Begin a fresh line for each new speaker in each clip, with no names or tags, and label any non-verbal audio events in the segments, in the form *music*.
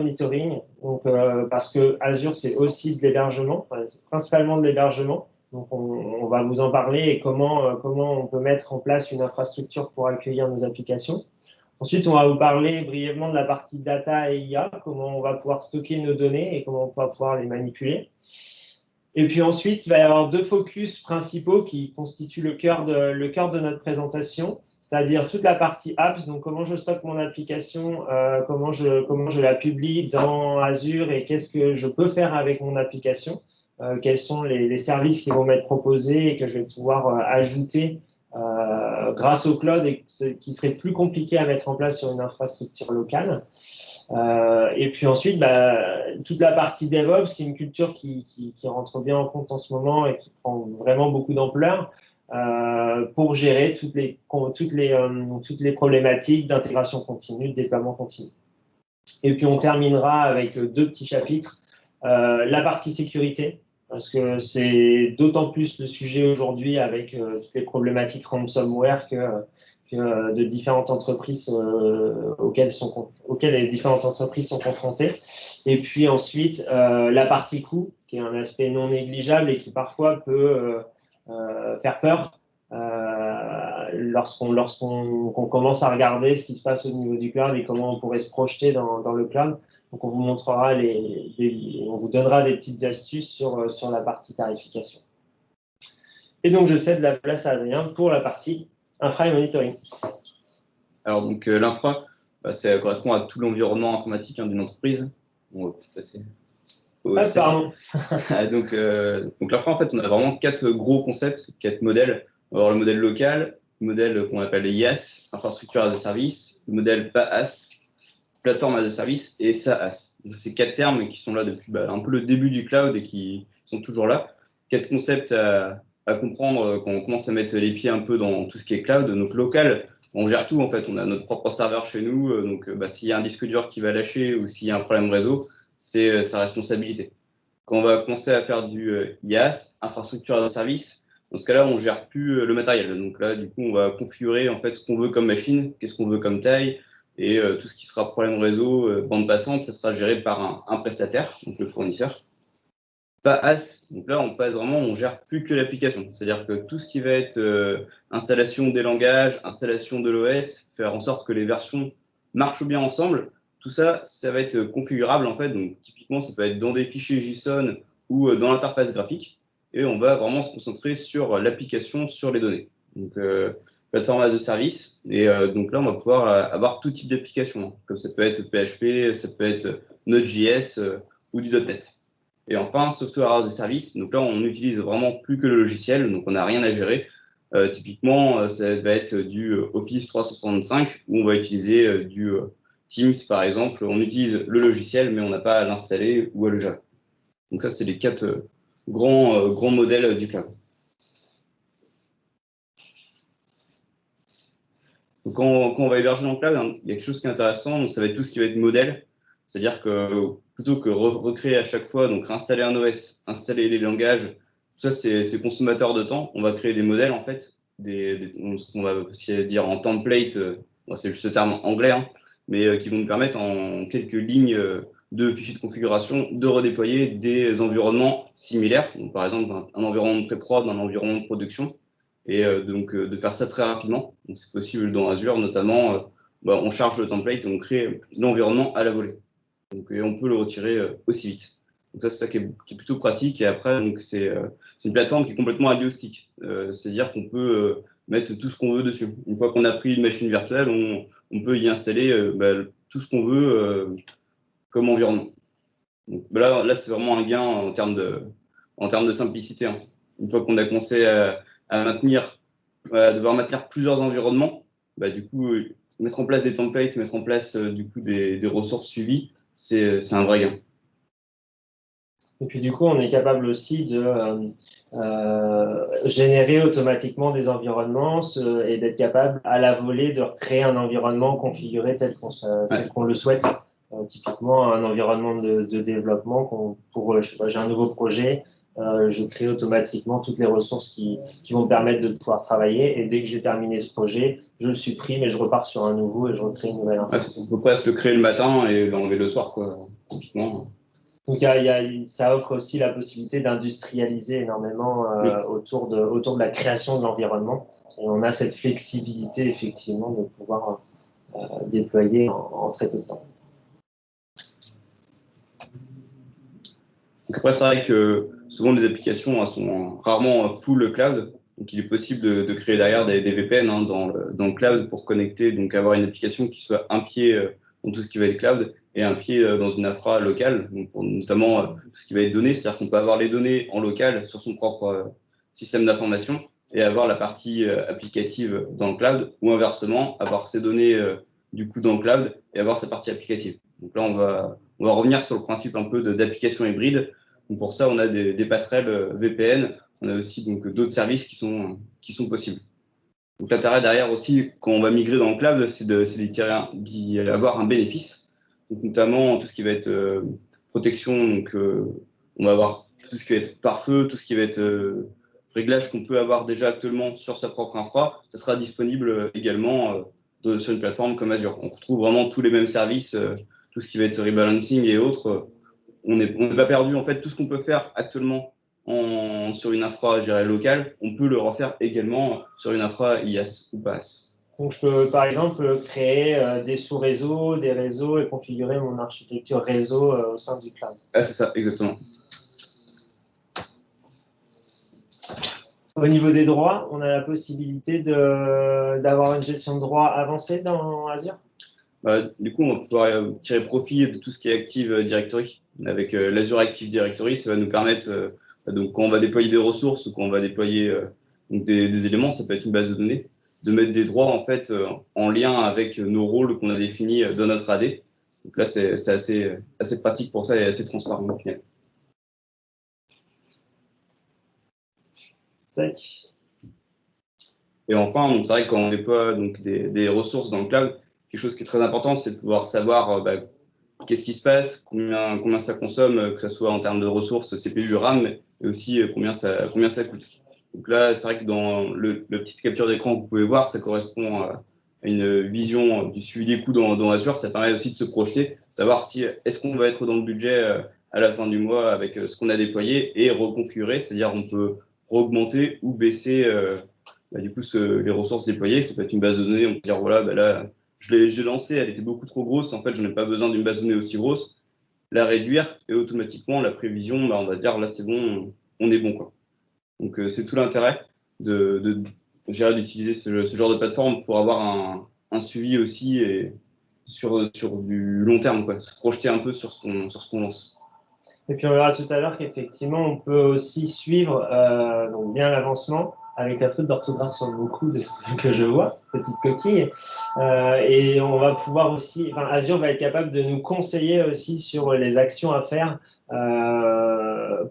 monitoring, donc, parce que Azure, c'est aussi de l'hébergement, principalement de l'hébergement. Donc, on, va vous en parler et comment, comment on peut mettre en place une infrastructure pour accueillir nos applications. Ensuite, on va vous parler brièvement de la partie data et IA, comment on va pouvoir stocker nos données et comment on va pouvoir les manipuler. Et puis ensuite, il va y avoir deux focus principaux qui constituent le cœur de, le cœur de notre présentation, c'est-à-dire toute la partie apps, donc comment je stocke mon application, euh, comment, je, comment je la publie dans Azure et qu'est-ce que je peux faire avec mon application, euh, quels sont les, services qui vont m'être proposés et que je vais pouvoir euh, ajouter grâce au cloud et qui serait plus compliqué à mettre en place sur une infrastructure locale. Et puis ensuite, bah, toute la partie DevOps, qui est une culture qui, qui, rentre bien en compte en ce moment et qui prend vraiment beaucoup d'ampleur euh, pour gérer toutes les, toutes les, euh, toutes les problématiques d'intégration continue, de déploiement continu. Et puis on terminera avec deux petits chapitres. Euh, la partie sécurité, parce que c'est d'autant plus le sujet aujourd'hui avec euh, toutes les problématiques ransomware que, que de différentes entreprises auxquelles, sont, auxquelles les différentes entreprises sont confrontées. Et puis ensuite, la partie coût, qui est un aspect non négligeable et qui parfois peut faire peur lorsqu'on lorsqu'on commence à regarder ce qui se passe au niveau du cloud et comment on pourrait se projeter dans, le cloud. Donc, on vous montrera on vous donnera des petites astuces sur, euh, sur la partie tarification. Et donc, je cède la place à Adrien pour la partie infra et monitoring.
Alors, donc, euh, l'infra, bah, ça correspond à tout l'environnement informatique hein, d'une entreprise.
Ah, pardon. *laughs*
Ah, donc, euh, donc l'infra, en fait, on a vraiment quatre gros concepts, quatre modèles. On va avoir le modèle local, le modèle qu'on appelle IaaS, infrastructure as a service, le modèle PaaS, plateforme as a service et SaaS. Ces quatre termes qui sont là depuis bah, un peu le début du cloud et qui sont toujours là. Quatre concepts à, comprendre quand on commence à mettre les pieds un peu dans tout ce qui est cloud. Donc local, on gère tout en fait. On a notre propre serveur chez nous. Euh, donc bah, s'il y a un disque dur qui va lâcher ou s'il y a un problème réseau, c'est euh, sa responsabilité. Quand on va commencer à faire du euh, IaaS, infrastructure as service, dans ce cas-là, on gère plus le matériel. Donc là, du coup, on va configurer en fait ce qu'on veut comme machine, qu'est-ce qu'on veut comme taille, et euh, tout ce qui sera problème réseau, euh, bande passante, ça sera géré par un, prestataire, donc le fournisseur. Pas AS, donc là on passe vraiment, on gère plus que l'application. C'est-à-dire que tout ce qui va être euh, installation des langages, installation de l'OS, faire en sorte que les versions marchent bien ensemble, tout ça, ça va être configurable en fait. Donc typiquement, ça peut être dans des fichiers JSON ou dans l'interface graphique. Et on va vraiment se concentrer sur l'application, sur les données. Donc plateforme de service. Et euh, donc là, on va pouvoir euh, avoir tout type d'application, hein. comme ça peut être PHP, ça peut être Node.js euh, ou du .NET. Et enfin, software as a service. Donc là, on n'utilise vraiment plus que le logiciel, donc on n'a rien à gérer. typiquement, ça va être du Office 365 où on va utiliser du Teams, par exemple. On utilise le logiciel, mais on n'a pas à l'installer ou à le gérer. Donc ça, c'est les quatre grands, grands modèles du cloud. Donc, quand, on va héberger dans le cloud, hein, il y a quelque chose qui est intéressant, donc ça va être tout ce qui va être modèle. C'est-à-dire que plutôt que recréer à chaque fois, donc installer un OS, installer les langages, tout ça c'est consommateur de temps, on va créer des modèles en fait, ce qu'on va aussi dire en template, euh, c'est juste ce terme anglais, hein, mais euh, qui vont nous permettre en quelques lignes euh, de fichiers de configuration de redéployer des environnements similaires. Donc, par exemple, un, environnement de pré-prod, un environnement de production, et euh, donc de faire ça très rapidement. C'est possible dans Azure, notamment, bah, on charge le template et on crée l'environnement à la volée. Donc, et on peut le retirer aussi vite. Donc ça, c'est ça qui est, plutôt pratique. Et après, c'est une plateforme qui est complètement agnostique. C'est-à-dire qu'on peut mettre tout ce qu'on veut dessus. Une fois qu'on a pris une machine virtuelle, on, peut y installer bah, tout ce qu'on veut comme environnement. Bah, là, c'est vraiment un gain en termes de, simplicité. Hein. Une fois qu'on a commencé à, maintenir, à devoir maintenir plusieurs environnements, bah, du coup, euh, mettre en place des templates, mettre en place euh, du coup des, des ressources suivies, c'est un vrai gain.
Et puis du coup, on est capable aussi de euh, générer automatiquement des environnements et d'être capable à la volée de recréer un environnement configuré tel qu'on le souhaite. typiquement, un environnement de, de développement pour, j'ai un nouveau projet, je crée automatiquement toutes les ressources qui, vont me permettre de pouvoir travailler. Et dès que j'ai terminé ce projet, je le supprime et je repars sur un nouveau et je recrée une nouvelle
information. on peut presque le créer le matin et l'enlever le soir, quoi, typiquement.
Donc, ça offre aussi la possibilité d'industrialiser énormément autour, de, autour de la création de l'environnement. Et on a cette flexibilité, effectivement, de pouvoir euh, déployer en, très peu de temps.
après, c'est vrai que souvent les applications sont rarement full cloud. Donc, il est possible de, créer derrière des, VPN hein, dans, le, cloud pour connecter, donc avoir une application qui soit un pied euh, dans tout ce qui va être cloud et un pied euh, dans une infra locale, donc notamment tout ce qui va être donné. C'est-à-dire qu'on peut avoir les données en local sur son propre système d'information et avoir la partie euh, applicative dans le cloud, ou inversement, avoir ces données euh, du coup dans le cloud et avoir sa partie applicative. Donc là, on va, on va revenir sur le principe un peu d'application hybride. Donc pour ça, on a des, passerelles euh, VPN, on a aussi d'autres services qui sont, qui sont possibles. Donc l'intérêt derrière aussi, quand on va migrer dans le cloud, c'est d'y avoir un bénéfice. Donc notamment tout ce qui va être protection, donc on va avoir tout ce qui va être pare-feu, tout ce qui va être réglage qu'on peut avoir déjà actuellement sur sa propre infra, ça sera disponible euh, également euh, sur une plateforme comme Azure. On retrouve vraiment tous les mêmes services, euh, tout ce qui va être rebalancing et autres. On n'est pas perdu. En fait, tout ce qu'on peut faire actuellement en, sur une infra gérée locale, on peut le refaire également sur une infra IaaS ou PaaS.
Donc, je peux par exemple créer des sous-réseaux, des réseaux et configurer mon architecture réseau au sein du cloud.
Ah, c'est ça, exactement.
Au niveau des droits, on a la possibilité d'avoir une gestion de droits avancée dans Azure?
Bah, Du coup, on va pouvoir euh, tirer profit de tout ce qui est Active Directory. Avec euh, l'Azure Active Directory, ça va nous permettre, euh, donc, quand on va déployer des ressources ou quand on va déployer des, éléments, ça peut être une base de données, de mettre des droits en, fait, en lien avec nos rôles qu'on a définis dans notre AD. Donc là, c'est assez, assez pratique pour ça et assez transparent au final. Et enfin, c'est vrai que quand on déploie donc, des, ressources dans le cloud, quelque chose qui est très important, c'est de pouvoir savoir euh, bah, qu'est-ce qui se passe, combien, combien ça consomme, que ce soit en termes de ressources CPU, RAM, et aussi euh, combien ça, combien ça coûte. Donc là, c'est vrai que dans le, petite capture d'écran que vous pouvez voir, ça correspond à une vision du suivi des coûts dans, dans Azure. Ça permet aussi de se projeter, savoir si est-ce qu'on va être dans le budget euh, à la fin du mois avec ce qu'on a déployé et reconfigurer, c'est-à-dire on peut augmenter ou baisser euh, bah, du coup les ressources déployées. Ça peut être une base de données, on peut dire voilà, bah, là, je l'ai lancée, elle était beaucoup trop grosse, en fait, je n'ai pas besoin d'une base de données aussi grosse. La réduire et automatiquement, la prévision, bah, on va dire là, c'est bon, on est bon. Quoi. Donc, euh, c'est tout l'intérêt d'utiliser ce, genre de plateforme pour avoir un, suivi aussi et sur, sur du long terme, quoi, se projeter un peu sur ce qu'on, qu'on lance.
Et puis on verra tout à l'heure qu'effectivement, on peut aussi suivre euh, donc bien l'avancement avec la faute d'orthographe sur beaucoup de ce que je vois, petite coquille. Euh, et on va pouvoir aussi, Azure va être capable de nous conseiller aussi sur les actions à faire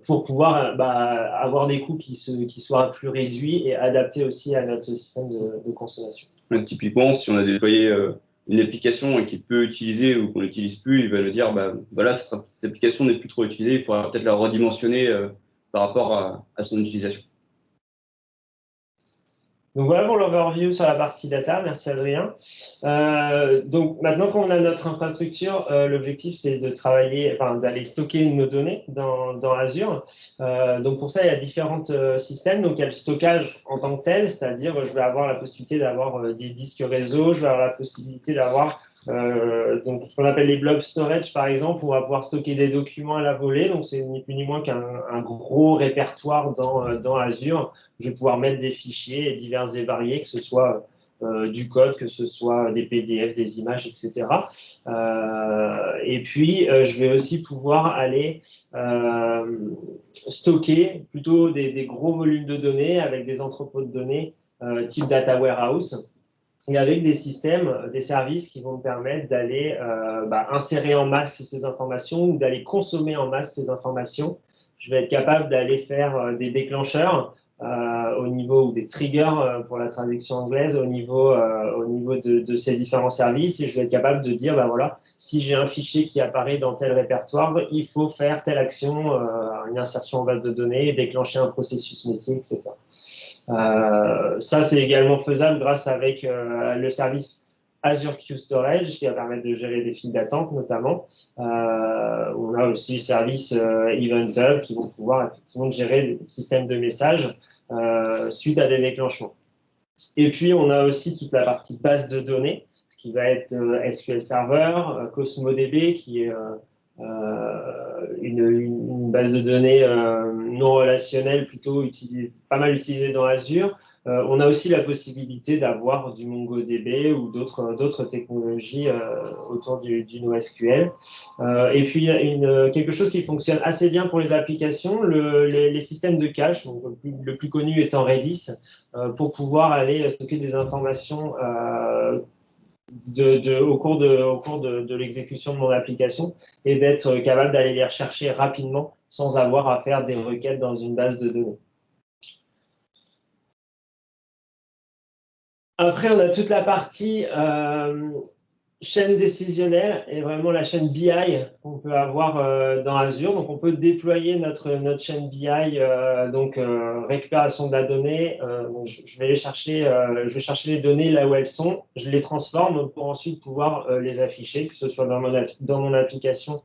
pour pouvoir bah, avoir des coûts qui, soient plus réduits et adaptés aussi à notre système de, consommation.
typiquement, si on a déployé euh, une application qu'il peut utiliser ou qu'on n'utilise plus, il va nous dire, bah, voilà, cette, application n'est plus trop utilisée, il faudra peut-être la redimensionner euh, par rapport à, son utilisation.
Donc voilà pour l'overview sur la partie data. Merci Adrien. Euh, donc maintenant qu'on a notre infrastructure, euh, l'objectif c'est de travailler, enfin d'aller stocker nos données dans, dans Azure. Euh, donc pour ça, il y a différents systèmes. Donc il y a le stockage en tant que tel, c'est-à-dire je vais avoir la possibilité d'avoir des disques réseau, je vais avoir la possibilité d'avoir euh, donc, ce qu'on appelle les blob storage, par exemple, on va pouvoir stocker des documents à la volée. Donc, c'est ni plus ni moins qu'un gros répertoire dans, euh, dans Azure. Je vais pouvoir mettre des fichiers divers et variés, que ce soit euh, du code, que ce soit des PDF, des images, etc. Et puis, je vais aussi pouvoir aller stocker plutôt des, gros volumes de données avec des entrepôts de données type data warehouse et avec des systèmes, des services qui vont me permettre d'aller euh, bah, insérer en masse ces informations ou d'aller consommer en masse ces informations. Je vais être capable d'aller faire euh, des déclencheurs euh, au niveau ou des triggers euh, pour la traduction anglaise au niveau, euh, au niveau de, de, ces différents services et je vais être capable de dire ben voilà si j'ai un fichier qui apparaît dans tel répertoire il faut faire telle action une insertion en base de données déclencher un processus métier etc ça c'est également faisable grâce avec le service Azure Queue Storage qui va permettre de gérer des files d'attente notamment. Euh, on a aussi le service euh, Event qui vont pouvoir effectivement gérer le système de messages euh, suite à des déclenchements. Et puis on a aussi toute la partie base de données qui va être euh, SQL Server, euh, CosmoDB qui est une, une, base de données non relationnelle plutôt utilisée, pas mal utilisée dans Azure euh, on a aussi la possibilité d'avoir du MongoDB ou d'autres technologies euh, autour du, NoSQL. Euh, et puis, une, quelque chose qui fonctionne assez bien pour les applications, le, les, systèmes de cache, le, plus, le, plus, connu étant Redis, pour pouvoir aller stocker des informations de, au cours de l'exécution de mon application et d'être capable d'aller les rechercher rapidement sans avoir à faire des requêtes dans une base de données. Après, on a toute la partie euh, chaîne décisionnelle et vraiment la chaîne BI qu'on peut avoir euh, dans Azure. Donc, on peut déployer notre, notre chaîne BI, euh, donc récupération de la donnée. je, vais chercher, je vais chercher les données là où elles sont. Je les transforme pour ensuite pouvoir les afficher, que ce soit dans mon, dans mon application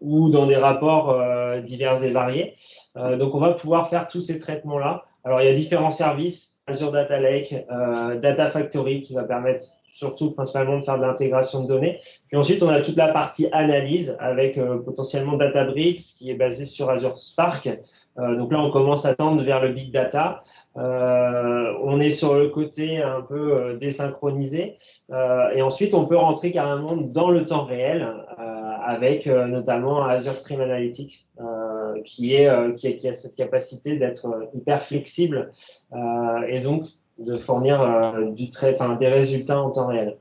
ou dans des rapports divers et variés. donc, on va pouvoir faire tous ces traitements-là. Alors, il y a différents services Azure Data Lake, euh, Data Factory qui va permettre surtout principalement de faire de l'intégration de données. Puis ensuite, on a toute la partie analyse avec euh, potentiellement Databricks qui est basé sur Azure Spark. Euh, donc là, on commence à tendre vers le big data. on est sur le côté un peu désynchronisé. et ensuite, on peut rentrer carrément dans le temps réel avec notamment Azure Stream Analytics qui, est, qui, est, qui, a cette capacité d'être hyper flexible euh, et donc de fournir euh, des résultats en temps réel.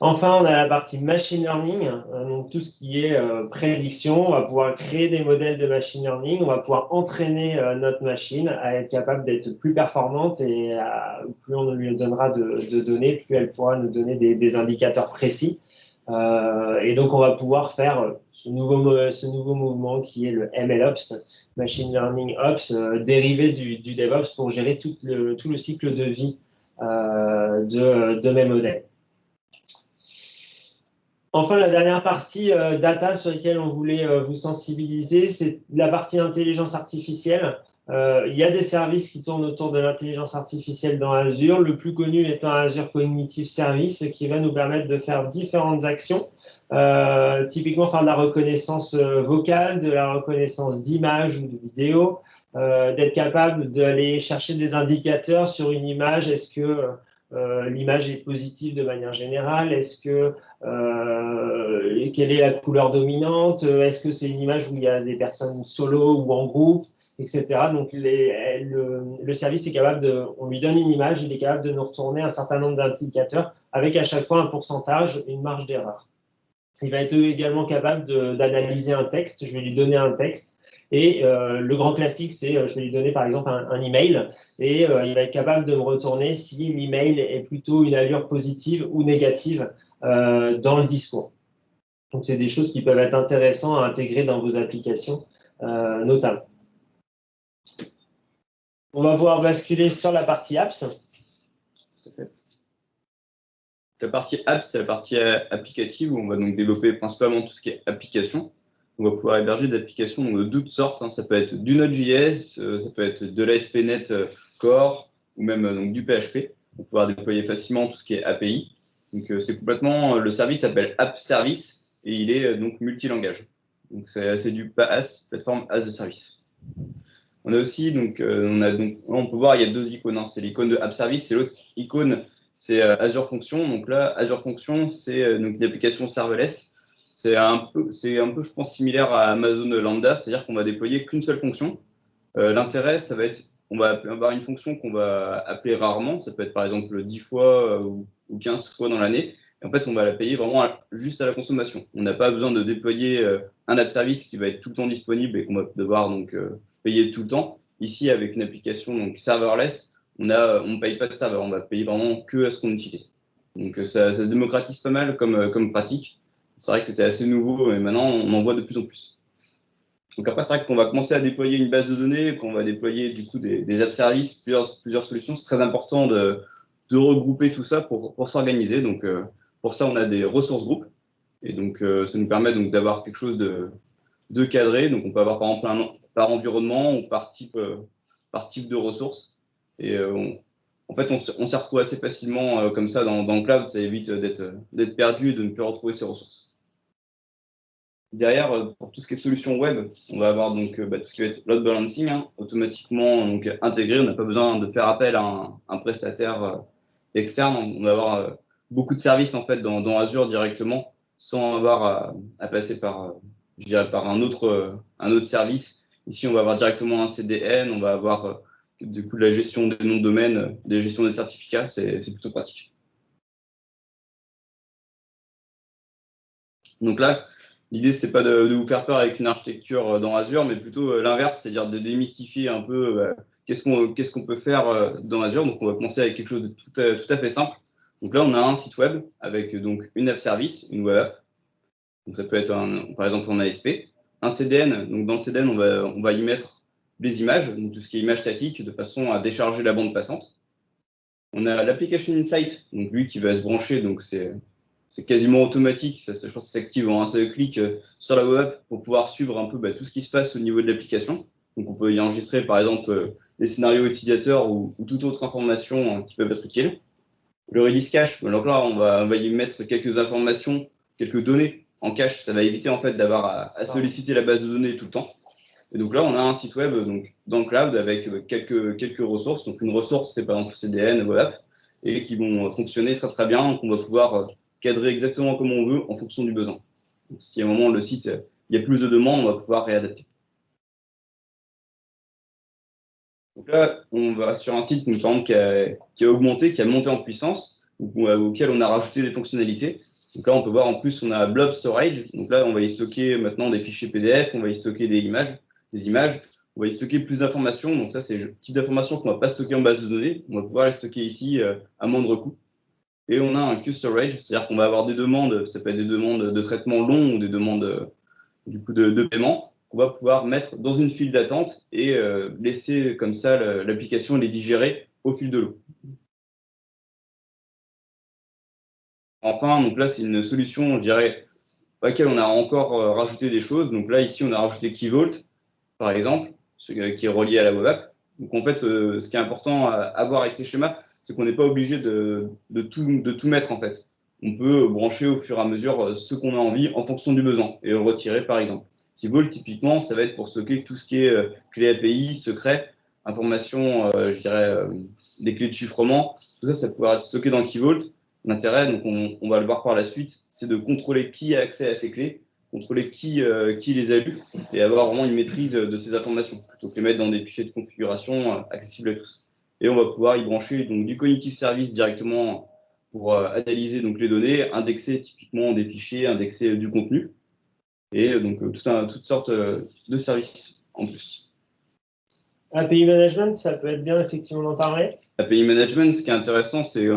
Enfin, on a la partie machine learning, euh, donc tout ce qui est prédiction. On va pouvoir créer des modèles de machine learning. On va pouvoir entraîner notre machine à être capable d'être plus performante et plus on lui donnera de, données, plus elle pourra nous donner des, indicateurs précis. Et donc, on va pouvoir faire ce nouveau, ce nouveau mouvement qui est le MLOps, Machine Learning Ops, euh, dérivé du, DevOps pour gérer tout le, tout le cycle de vie euh, de, de, mes modèles. Enfin, la dernière partie euh, data sur laquelle on voulait vous sensibiliser, c'est la partie intelligence artificielle. Il y a des services qui tournent autour de l'intelligence artificielle dans Azure, le plus connu étant Azure Cognitive Service, qui va nous permettre de faire différentes actions. Euh, typiquement faire de la reconnaissance euh, vocale, de la reconnaissance d'images ou de vidéos, euh, d'être capable d'aller chercher des indicateurs sur une image. Est-ce que euh, l'image est positive de manière générale? Est-ce que euh, quelle est la couleur dominante? Est-ce que c'est une image où il y a des personnes solo ou en groupe, etc. Donc le, service est capable de, on lui donne une image, il est capable de nous retourner un certain nombre d'indicateurs avec à chaque fois un pourcentage, une marge d'erreur. Il va être également capable d'analyser un texte. Je vais lui donner un texte. Et euh, le grand classique, c'est euh, je vais lui donner par exemple un, email et euh, il va être capable de me retourner si l'email est plutôt une allure positive ou négative dans le discours. Donc, c'est des choses qui peuvent être intéressantes à intégrer dans vos applications, notamment. On va pouvoir basculer sur la partie apps.
La partie apps, c'est la partie euh, applicative où on va donc développer principalement tout ce qui est application. On va pouvoir héberger des applications de toutes sortes. Hein. Ça peut être du Node.js, euh, ça peut être de l'ASP.NET euh, Core ou même du PHP. On va pouvoir déployer facilement tout ce qui est API. Donc c'est complètement, le service s'appelle App Service et il est donc multilangage. Donc c'est du PaaS, Platform as a Service. On a aussi donc on a donc on peut voir il y a deux icônes. Hein. C'est l'icône de App Service et l'autre icône c'est euh, Azure Function. Donc là, Azure Function, c'est euh, une application serverless. C'est un peu, c'est un peu, je pense, similaire à Amazon Lambda, c'est-à-dire qu'on va déployer qu'une seule fonction. Euh, l'intérêt, ça va être, on va avoir une fonction qu'on va appeler rarement. Ça peut être par exemple 10 fois ou 15 fois dans l'année. En fait, on va la payer vraiment juste à la consommation. On n'a pas besoin de déployer un app service qui va être tout le temps disponible et qu'on va devoir donc payer tout le temps. Ici, avec une application donc serverless, on ne on paye pas de serveur, on va payer vraiment que à ce qu'on utilise. Donc ça, se démocratise pas mal comme, comme pratique. C'est vrai que c'était assez nouveau, mais maintenant on en voit de plus en plus. Donc après, c'est vrai qu'on va commencer à déployer une base de données, qu'on va déployer du coup des, des app services, plusieurs, plusieurs solutions. C'est très important de, de, regrouper tout ça pour, pour s'organiser. Donc euh, pour ça, on a des ressources groupes. Et donc euh, ça nous permet d'avoir quelque chose de, de, cadré. Donc on peut avoir par exemple un, par environnement ou par type, euh, par type de ressources. Et euh, en fait, on, on s'y retrouve assez facilement euh, comme ça dans, le cloud. Ça évite d'être perdu et de ne plus retrouver ses ressources. Derrière, pour tout ce qui est solution web, on va avoir donc bah, tout ce qui va être load balancing, hein, automatiquement donc, intégré. On n'a pas besoin de faire appel à un, prestataire externe. On va avoir beaucoup de services en fait dans, Azure directement, sans avoir à, passer par, par un autre, un autre service. Ici, on va avoir directement un CDN, on va avoir du coup la gestion des noms de domaine, des gestions des certificats, c'est plutôt pratique. Donc là, L'idée, c'est pas de, de, vous faire peur avec une architecture euh, dans Azure, mais plutôt euh, l'inverse, c'est-à-dire de démystifier un peu euh, qu'est-ce qu'on peut faire dans Azure. Donc, on va commencer avec quelque chose de tout à, fait simple. Donc là, on a un site web avec donc une app service, une web app. Donc, ça peut être, par exemple, en ASP. Un CDN. Donc, dans le CDN, on va, on va y mettre les images, donc tout ce qui est image statique, de façon à décharger la bande passante. On a l'application Insight, donc lui qui va se brancher, donc c'est quasiment automatique. Ça, je pense que s'active en un seul clic euh, sur la web pour pouvoir suivre un peu bah, tout ce qui se passe au niveau de l'application. Donc, on peut y enregistrer, par exemple, euh, les scénarios utilisateurs ou, ou, toute autre information euh, qui peuvent être utiles. Le release cache, donc là, on va, on va y mettre quelques informations, quelques données en cache. Ça va éviter en fait d'avoir à, à, solliciter la base de données tout le temps. Et donc là, on a un site web donc, dans le cloud avec quelques, quelques ressources. Donc, une ressource, c'est par exemple CDN, web et qui vont fonctionner très très bien. Donc, on va pouvoir cadrer exactement comme on veut en fonction du besoin. Donc, si à un moment le site, il y a plus de demandes, on va pouvoir réadapter. Donc là, on va sur un site par exemple, qui, a, qui a augmenté, qui a monté en puissance, auquel on a rajouté des fonctionnalités. Donc là, on peut voir en plus, on a Blob Storage. Donc là, on va y stocker maintenant des fichiers PDF, on va y stocker des images, des images. On va y stocker plus d'informations. Donc ça, c'est le type d'informations qu'on ne va pas stocker en base de données. On va pouvoir les stocker ici euh, à moindre coût. Et on a un Q-Storage, c'est-à-dire qu'on va avoir des demandes, ça peut être des demandes de traitement long ou des demandes du coup de, de paiement, qu'on va pouvoir mettre dans une file d'attente et euh, laisser comme ça l'application les digérer au fil de l'eau. Enfin, donc là, c'est une solution, je dirais, à laquelle on a encore euh, rajouté des choses. Donc là, ici, on a rajouté KeyVault, par exemple, ce qui est relié à la web app. Donc en fait, euh, ce qui est important à, à voir avec ces schémas, c'est qu'on n'est pas obligé de, tout, mettre en fait. On peut brancher au fur et à mesure euh, ce qu'on a envie en fonction du besoin et le retirer par exemple. Keyvault, typiquement, ça va être pour stocker tout ce qui est euh, clé API, secret, information, euh, je dirais, euh, des clés de chiffrement. Tout ça, ça pourrait être stocké dans Keyvault. L'intérêt, donc on, on, va le voir par la suite, c'est de contrôler qui a accès à ces clés, contrôler qui, euh, qui les a lues et avoir vraiment une maîtrise de ces informations, plutôt que les mettre dans des fichiers de configuration euh, accessibles à tous et on va pouvoir y brancher donc, du cognitive service directement pour euh, analyser donc, les données, indexer typiquement des fichiers, indexer du contenu, et euh, donc tout un, toutes sortes de services en plus.
API Management, ça peut être bien effectivement d'en parler
API Management, ce qui est intéressant, c'est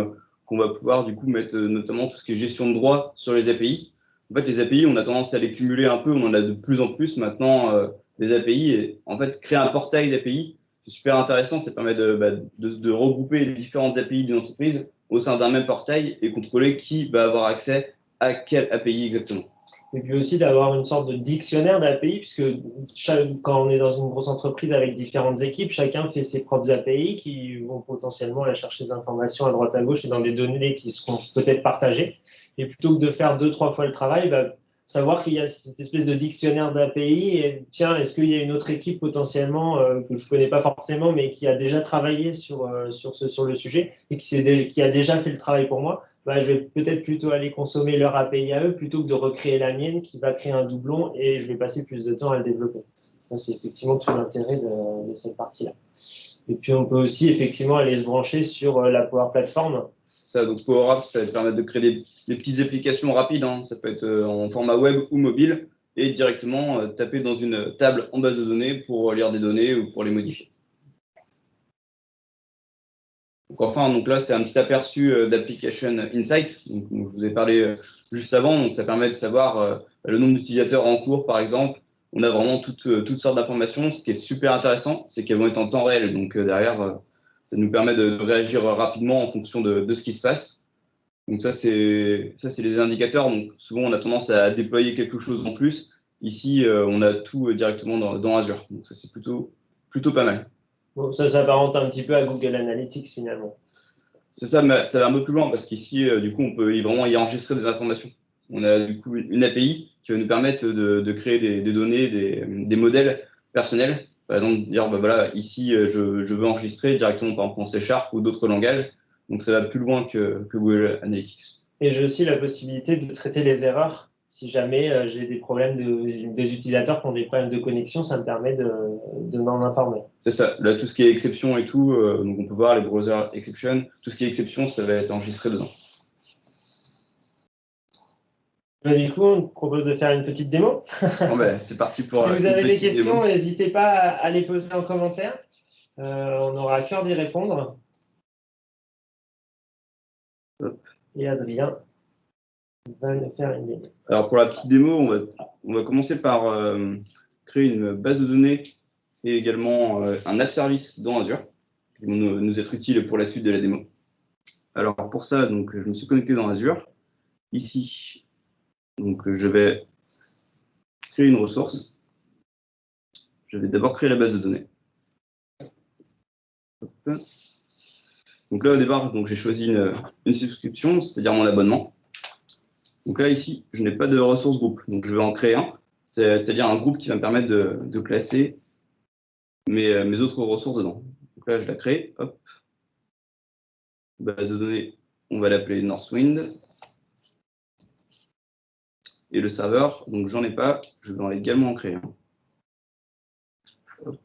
qu'on va pouvoir du coup mettre notamment tout ce qui est gestion de droit sur les API. En fait, les API, on a tendance à les cumuler un peu, on en a de plus en plus maintenant euh, des API. Et en fait, créer un portail d'API, c'est super intéressant. Ça permet de, bah, de, regrouper les différentes API d'une entreprise au sein d'un même portail et contrôler qui va avoir accès à quelle API exactement.
Et puis aussi d'avoir une sorte de dictionnaire d'API, puisque quand on est dans une grosse entreprise avec différentes équipes, chacun fait ses propres API qui vont potentiellement aller chercher des informations à droite à gauche et dans des données qui seront peut-être partagées. Et plutôt que de faire deux, trois fois le travail, bah, savoir qu'il y a cette espèce de dictionnaire d'API et tiens, est-ce qu'il y a une autre équipe potentiellement euh, que je ne connais pas forcément, mais qui a déjà travaillé sur, euh, sur, ce, sur le sujet et qui, a déjà fait le travail pour moi bah, Je vais peut-être plutôt aller consommer leur API à eux plutôt que de recréer la mienne qui va créer un doublon et je vais passer plus de temps à le développer. C'est effectivement tout l'intérêt de, cette partie-là. Et puis on peut aussi effectivement aller se brancher sur euh, la Power Platform
ça, donc Power Apps, ça va permettre de créer des, des petites applications rapides. Hein. Ça peut être euh, en format web ou mobile et directement euh, taper dans une table en base de données pour lire des données ou pour les modifier. Donc enfin, donc là, c'est un petit aperçu euh, d'Application Insight. Donc, je vous ai parlé euh, juste avant. Donc, ça permet de savoir euh, le nombre d'utilisateurs en cours, par exemple. On a vraiment toutes, toutes sortes d'informations. Ce qui est super intéressant, c'est qu'elles vont être en temps réel. Donc, derrière, ça nous permet de réagir rapidement en fonction de, de ce qui se passe. Donc, ça, c'est les indicateurs. Donc, souvent, on a tendance à déployer quelque chose en plus. Ici, on a tout directement dans, dans Azure. Donc, ça, c'est plutôt, plutôt pas mal.
Ça s'apparente un petit peu à Google Analytics finalement.
C'est ça, mais ça va un peu plus loin parce qu'ici, euh, du coup, on peut vraiment y enregistrer des informations. On a du coup une API qui va nous permettre de, créer des, données, des, modèles personnels. Par exemple, dire, bah, voilà, ici, euh, je, veux enregistrer directement par exemple en C Sharp ou d'autres langages. Donc, ça va plus loin que, que Google Analytics.
Et j'ai aussi la possibilité de traiter les erreurs si jamais euh, j'ai des problèmes de, des utilisateurs qui ont des problèmes de connexion, ça me permet de, de m'en informer.
C'est ça. Là, tout ce qui est exception et tout, euh, donc on peut voir les browser exception, tout ce qui est exception, ça va être enregistré dedans.
Bah, du coup, on propose de faire une petite démo.
bon, ben, c'est parti pour.
si vous avez des questions, n'hésitez pas à les poser en commentaire. Euh, on aura à cœur d'y répondre. Et Adrien
alors pour la petite démo, on va, commencer par euh, créer une base de données et également euh, un app service dans Azure qui vont nous, être utile pour la suite de la démo. Alors pour ça, donc, je me suis connecté dans Azure. Ici, donc, je vais créer une ressource. Je vais d'abord créer la base de données. Donc là, au départ, j'ai choisi une, une subscription, c'est-à-dire mon abonnement. Donc là, ici, je n'ai pas de ressources groupe. Donc je vais en créer un, c'est-à-dire un groupe qui va me permettre de, classer mes, mes, autres ressources dedans. Donc là, je la crée. Hop. Base de données, on va l'appeler Northwind. Et le serveur, donc j'en ai pas, je vais également en créer un. Hop.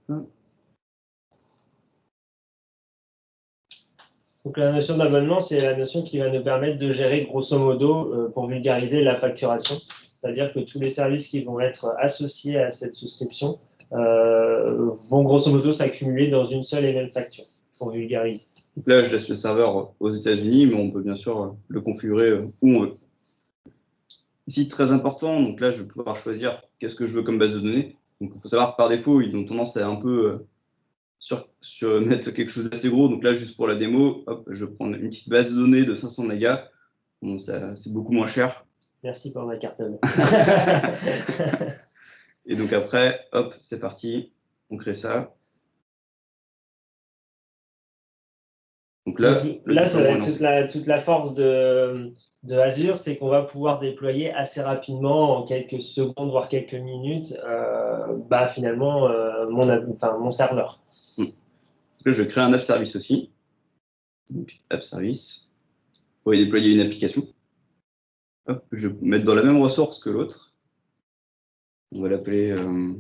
Donc la notion d'abonnement, c'est la notion qui va nous permettre de gérer grosso modo, euh, pour vulgariser, la facturation. C'est-à-dire que tous les services qui vont être associés à cette souscription euh, vont grosso modo s'accumuler dans une seule et même facture, pour vulgariser.
Donc là, je laisse le serveur aux États-Unis, mais on peut bien sûr le configurer où on veut. Ici, très important, donc là, je vais pouvoir choisir qu'est-ce que je veux comme base de données. Donc, il faut savoir que par défaut, ils ont tendance à un peu euh, sur, sur, mettre quelque chose d'assez gros. Donc là, juste pour la démo, hop, je prends une petite base de données de 500 mégas. Bon, c'est beaucoup moins cher.
Merci pour ma carte. *laughs*
Et donc après, hop, c'est parti. On crée ça.
Donc là, là ça va être toute la, toute la force de, de Azure, c'est qu'on va pouvoir déployer assez rapidement, en quelques secondes, voire quelques minutes, euh, bah, finalement, euh, mon, enfin, mon serveur.
Là, je crée un app service aussi. Donc, app service. Pour y déployer une application. je vais mettre dans la même ressource que l'autre. On va l'appeler euh,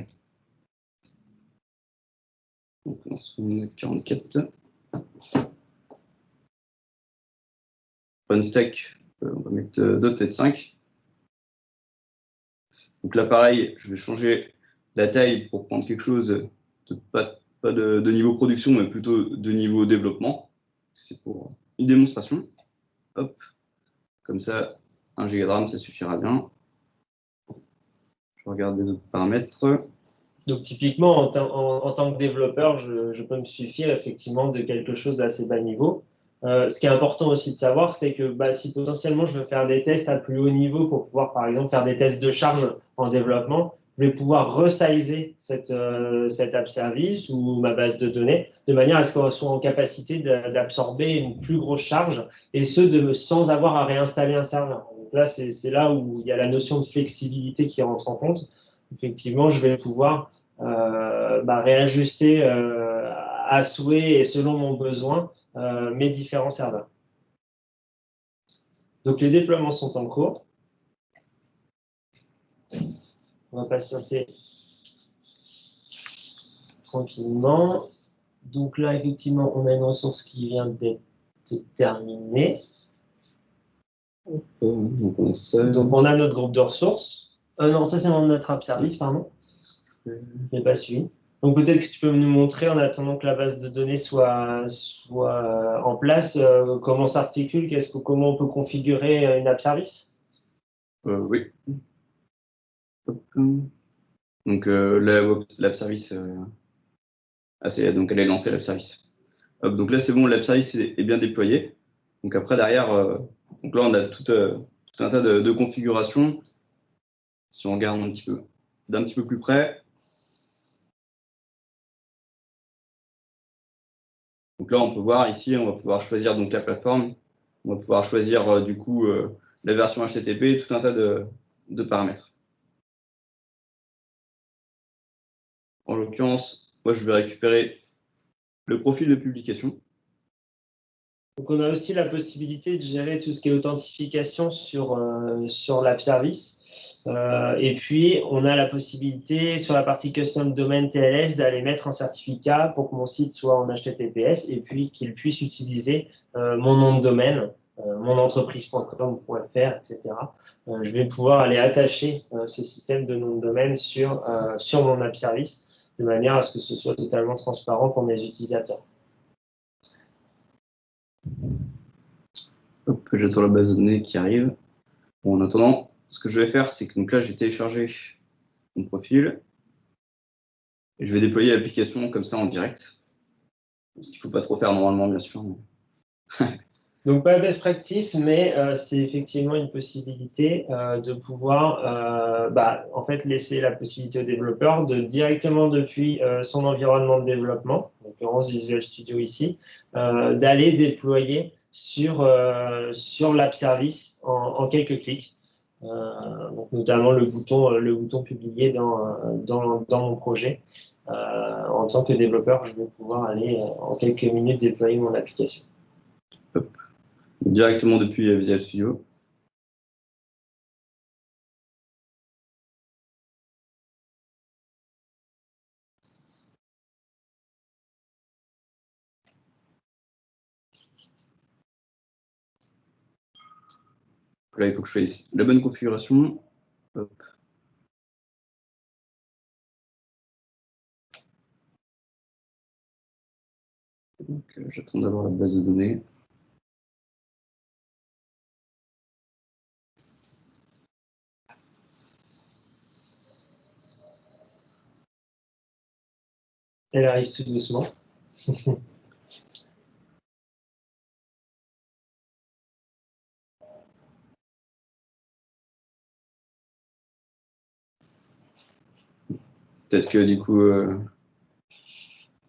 44. stack, euh, on va mettre euh, 5. Donc là, pareil, je vais changer la taille pour prendre quelque chose de pas pas de, niveau production, mais plutôt de niveau développement. C'est pour une démonstration. Hop, comme ça, 1 Go de RAM, ça suffira bien. Je regarde les autres paramètres.
Donc typiquement, en, tant que développeur, je, peux me suffire effectivement de quelque chose d'assez bas niveau. Euh, ce qui est important aussi de savoir, c'est que bah, si potentiellement je veux faire des tests à plus haut niveau pour pouvoir par exemple faire des tests de charge en développement, je vais pouvoir resizer cette, euh, cette app service ou ma base de données de manière à ce qu'on soit en capacité d'absorber une plus grosse charge et ce de, sans avoir à réinstaller un serveur. Donc là, c'est là où il y a la notion de flexibilité qui rentre en compte. Effectivement, je vais pouvoir euh, bah, réajuster euh, à souhait et selon mon besoin mes différents serveurs. Donc les déploiements sont en cours. On va patienter tranquillement. Donc là, effectivement, on a une ressource qui vient d'être terminée. Donc on a notre groupe de ressources. Euh, non, ça c'est notre app service, pardon. Je n'ai pas suivi. Donc peut-être que tu peux nous montrer, en attendant que la base de données soit, soit en place, comment s'articule, comment on peut configurer une app service
Oui. Donc l'app service, donc elle est lancée l'app service. donc là c'est bon, l'app service est, bien déployé. Donc après derrière, donc là on a tout, un tas de, configurations si on regarde un petit peu d'un petit peu plus près. Donc là, on peut voir ici, on va pouvoir choisir donc la plateforme, on va pouvoir choisir euh, du coup euh, la version HTTP, tout un tas de, paramètres. En l'occurrence, moi je vais récupérer le profil de publication.
Donc on a aussi la possibilité de gérer tout ce qui est authentification sur, euh, sur l'app service. Euh, et puis, on a la possibilité sur la partie custom domain TLS d'aller mettre un certificat pour que mon site soit en HTTPS et puis qu'il puisse utiliser euh, mon nom de domaine, euh, mon entreprise.com.fr, etc. je vais pouvoir aller attacher ce système de nom de domaine sur, sur mon app service de manière à ce que ce soit totalement transparent pour mes utilisateurs.
J'attends la base de données qui arrive. Bon, en attendant, ce que je vais faire, c'est que donc là, j'ai téléchargé mon profil et je vais déployer l'application comme ça en direct. Ce qu'il ne faut pas trop faire normalement, bien sûr. *laughs*
donc, pas best practice, mais euh, c'est effectivement une possibilité euh, de pouvoir euh, bah, en fait laisser la possibilité au développeur de directement depuis son environnement de développement, en l'occurrence Visual Studio ici, d'aller déployer sur, sur l'app service en quelques clics. Euh, donc notamment le bouton, euh, le bouton publié dans, euh, dans, dans mon projet. en tant que développeur, je vais pouvoir aller en quelques minutes déployer mon application.
Directement depuis Visual Studio. Là, il faut que je choisisse la bonne configuration. Euh, j'attends d'avoir la base de données.
Elle arrive tout doucement.
Peut-être que du coup. Euh,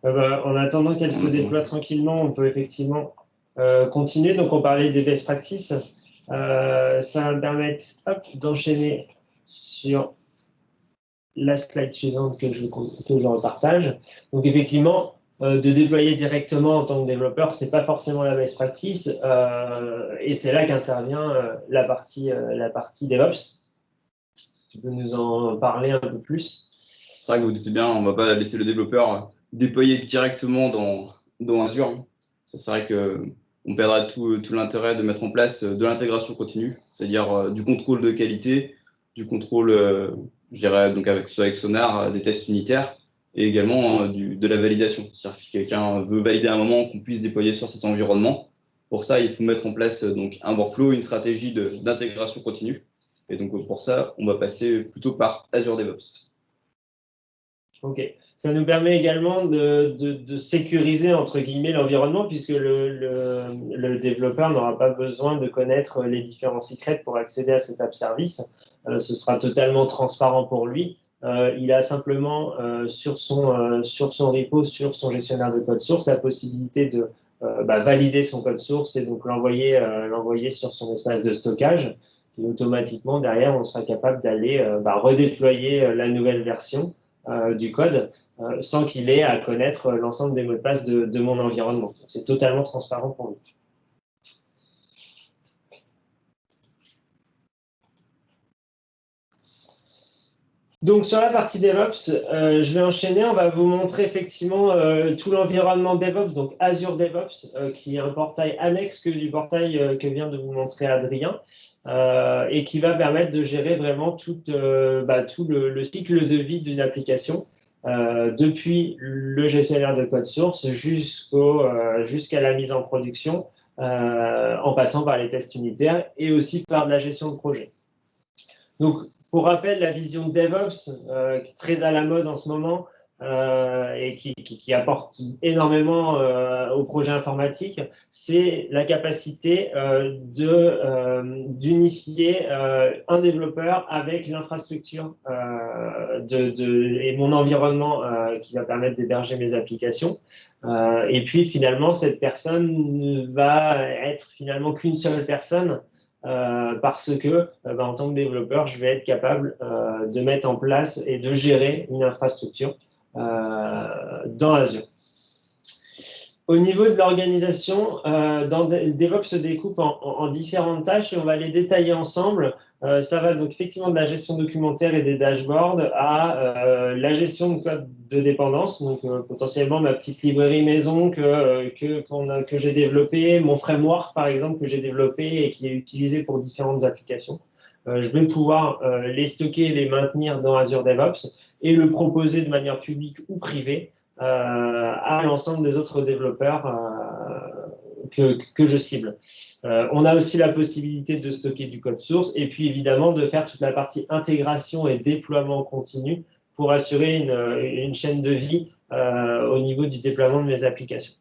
ah bah, en attendant qu'elle se déploie tranquillement, on peut effectivement euh, continuer. Donc, on parlait des best practices. Euh, ça va me permettre d'enchaîner sur la slide suivante que je, que je repartage. Donc, effectivement, de déployer directement en tant que développeur, ce n'est pas forcément la best practice. et c'est là qu'intervient la, partie, la partie DevOps. Tu peux nous en parler un peu plus
c'est vrai que vous doutez bien, on ne va pas laisser le développeur déployer directement dans, dans Azure. Ça serait qu'on perdra tout, tout l'intérêt de mettre en place de l'intégration continue, c'est-à-dire euh, du contrôle de qualité, du contrôle, euh, je dirais, donc avec, Sonar, euh, des tests unitaires, et également du, de la validation. C'est-à-dire si quelqu'un veut valider un moment qu'on puisse déployer sur cet environnement, pour ça, il faut mettre en place donc, un workflow, une stratégie d'intégration continue. Et donc pour ça, on va passer plutôt par Azure DevOps.
Ok. Ça nous permet également de, sécuriser entre guillemets l'environnement puisque le, le, développeur n'aura pas besoin de connaître les différents secrets pour accéder à cet app service. Euh, ce sera totalement transparent pour lui. Euh, il a simplement euh, sur, son, repo, sur son gestionnaire de code source, la possibilité de bah, valider son code source et donc l'envoyer sur son espace de stockage. Et automatiquement, derrière, on sera capable d'aller bah, redéployer la nouvelle version du code sans qu'il ait à connaître l'ensemble des mots de passe de, mon environnement. C'est totalement transparent pour lui. Donc sur la partie DevOps, euh, je vais enchaîner. On va vous montrer effectivement tout l'environnement DevOps, donc Azure DevOps, qui est un portail annexe que du portail que vient de vous montrer Adrien. Euh, et qui va permettre de gérer vraiment tout, euh, bah, le, cycle de vie d'une application. depuis le gestionnaire de code source jusqu'à la mise en production, en passant par les tests unitaires et aussi par la gestion de projet. Donc, pour rappel, la vision de DevOps, qui est très à la mode en ce moment, euh, et qui, apporte énormément euh, au projet informatique, c'est la capacité euh, d'unifier un développeur avec l'infrastructure et mon environnement qui va permettre d'héberger mes applications. et puis finalement, cette personne va être finalement qu'une seule personne euh, parce que bah, en tant que développeur, je vais être capable euh, de mettre en place et de gérer une infrastructure euh, dans Azure. Au niveau de l'organisation, euh, DevOps se découpe en, différentes tâches et on va les détailler ensemble. Euh, ça va donc effectivement de la gestion documentaire et des dashboards à euh, la gestion de code de dépendance, donc potentiellement ma petite librairie maison que, que, que j'ai développée, mon framework par exemple que j'ai développé et qui est utilisé pour différentes applications. je vais pouvoir les stocker et les maintenir dans Azure DevOps et le proposer de manière publique ou privée euh, à l'ensemble des autres développeurs euh, que, que, je cible. Euh, on a aussi la possibilité de stocker du code source et puis évidemment de faire toute la partie intégration et déploiement continu pour assurer une, une chaîne de vie au niveau du déploiement de mes applications.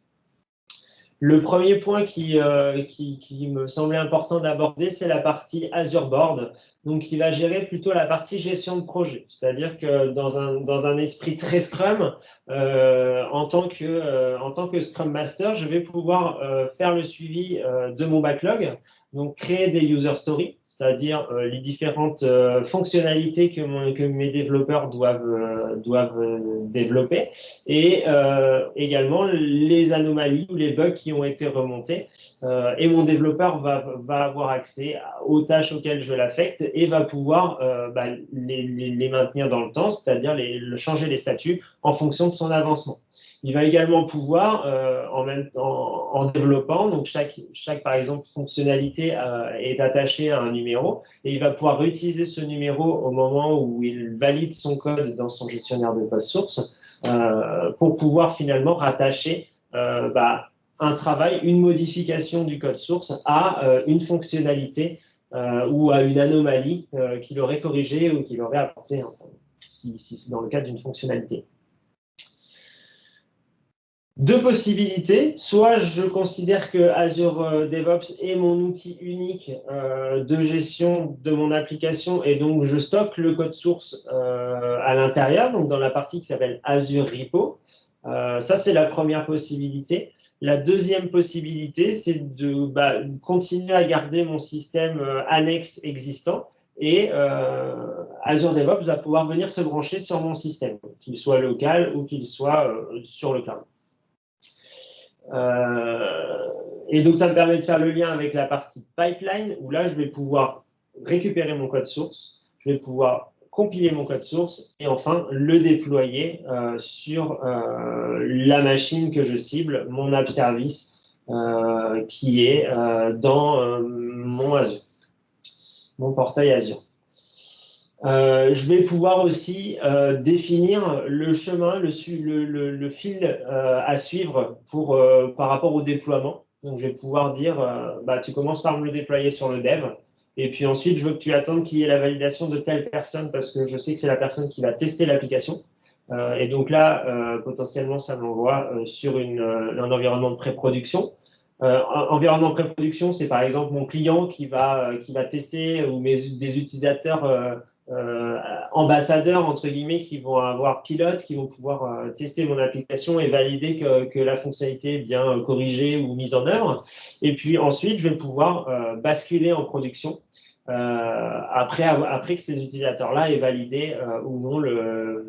Le premier point qui, euh, qui, me semblait important d'aborder, c'est la partie Azure Board, donc qui va gérer plutôt la partie gestion de projet. C'est-à-dire que dans un, dans un esprit très Scrum, euh, en, tant que, euh, en tant que Scrum Master, je vais pouvoir faire le suivi de mon backlog, donc créer des user stories, c'est-à-dire euh, les différentes euh, fonctionnalités que, que, mes développeurs doivent, euh, doivent développer et également les anomalies ou les bugs qui ont été remontés. et mon développeur va, va, avoir accès aux tâches auxquelles je l'affecte et va pouvoir bah, les, maintenir dans le temps, c'est-à-dire changer les statuts en fonction de son avancement. Il va également pouvoir, euh, en, même, en, en, développant, chaque, fonctionnalité euh, est attachée à un numéro, et il va pouvoir réutiliser ce numéro au moment où il valide son code dans son gestionnaire de code source euh, pour pouvoir finalement rattacher bah, un travail, une modification du code source à une fonctionnalité ou à une anomalie qu'il aurait corrigée ou qu'il aurait apporté, si, si c'est dans le cadre d'une fonctionnalité deux possibilités. Soit je considère que Azure euh, DevOps est mon outil unique euh, de gestion de mon application et donc je stocke le code source euh, à l'intérieur, donc dans la partie qui s'appelle Azure Repo. ça, c'est la première possibilité. La deuxième possibilité, c'est de bah, continuer à garder mon système annexe existant et Azure DevOps va pouvoir venir se brancher sur mon système, qu'il soit local ou qu'il soit sur le cloud. Euh, et donc, ça me permet de faire le lien avec la partie pipeline, où là, je vais pouvoir récupérer mon code source, je vais pouvoir compiler mon code source et enfin le déployer euh, sur euh, la machine que je cible, mon app service qui est dans mon Azure, mon portail Azure. Euh, je vais pouvoir aussi euh, définir le chemin, le, fil euh, à suivre pour, euh, par rapport au déploiement. Donc, je vais pouvoir dire, euh, bah, tu commences par me le déployer sur le dev. Et puis ensuite, je veux que tu attendes qu'il y ait la validation de telle personne parce que je sais que c'est la personne qui va tester l'application. et donc là, potentiellement, ça m'envoie sur un environnement de pré-production. environnement de pré-production, c'est par exemple mon client qui va, qui va tester ou mes, des utilisateurs euh, ambassadeurs, entre guillemets, qui vont avoir pilotes, qui vont pouvoir euh, tester mon application et valider que, la fonctionnalité est bien corrigée ou mise en œuvre. Et puis ensuite, je vais pouvoir euh, basculer en production après, après que ces utilisateurs-là aient validé ou non le,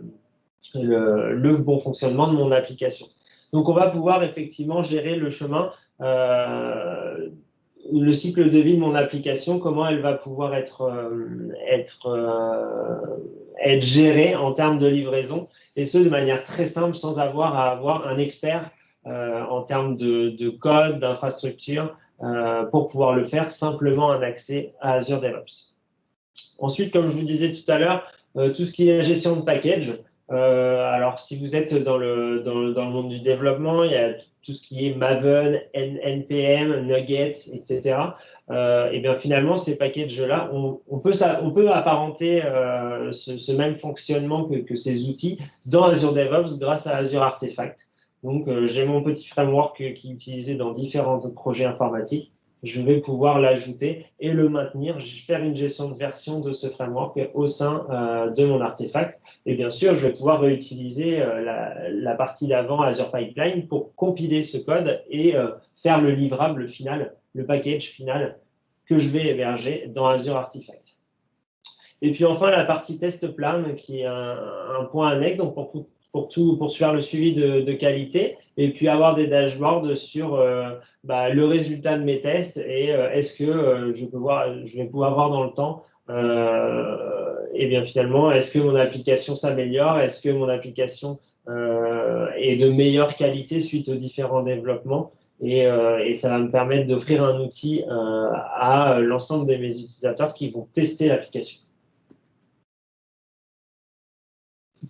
bon fonctionnement de mon application. Donc, on va pouvoir effectivement gérer le chemin euh, le cycle de vie de mon application, comment elle va pouvoir être, euh, euh, être gérée en termes de livraison, et ce de manière très simple, sans avoir à avoir un expert euh, en termes de, de code, d'infrastructure, pour pouvoir le faire, simplement un accès à Azure DevOps. Ensuite, comme je vous disais tout à l'heure, tout ce qui est gestion de package, alors, si vous êtes dans le, dans, le, dans, le, monde du développement, il y a tout ce qui est Maven, NPM, Nuggets, etc. Euh, et bien finalement, ces packages-là, on, on, peut, on peut apparenter euh, ce, ce, même fonctionnement que, que, ces outils dans Azure DevOps grâce à Azure Artifact. Donc, euh, j'ai mon petit framework qui est utilisé dans différents projets informatiques je vais pouvoir l'ajouter et le maintenir, faire une gestion de version de ce framework au sein euh, de mon artefact. Et bien sûr, je vais pouvoir réutiliser euh, la, partie d'avant Azure Pipeline pour compiler ce code et euh, faire le livrable final, le package final que je vais héberger dans Azure Artifact. Et puis enfin, la partie test plan, qui est un, point annexe. Donc, pour pour tout pour faire le suivi de, qualité et puis avoir des dashboards sur euh, bah, le résultat de mes tests et euh, est-ce que euh, je peux voir je vais pouvoir voir dans le temps et bien finalement est-ce que mon application s'améliore est-ce que mon application est de meilleure qualité suite aux différents développements et, et ça va me permettre d'offrir un outil à l'ensemble de mes utilisateurs qui vont tester l'application.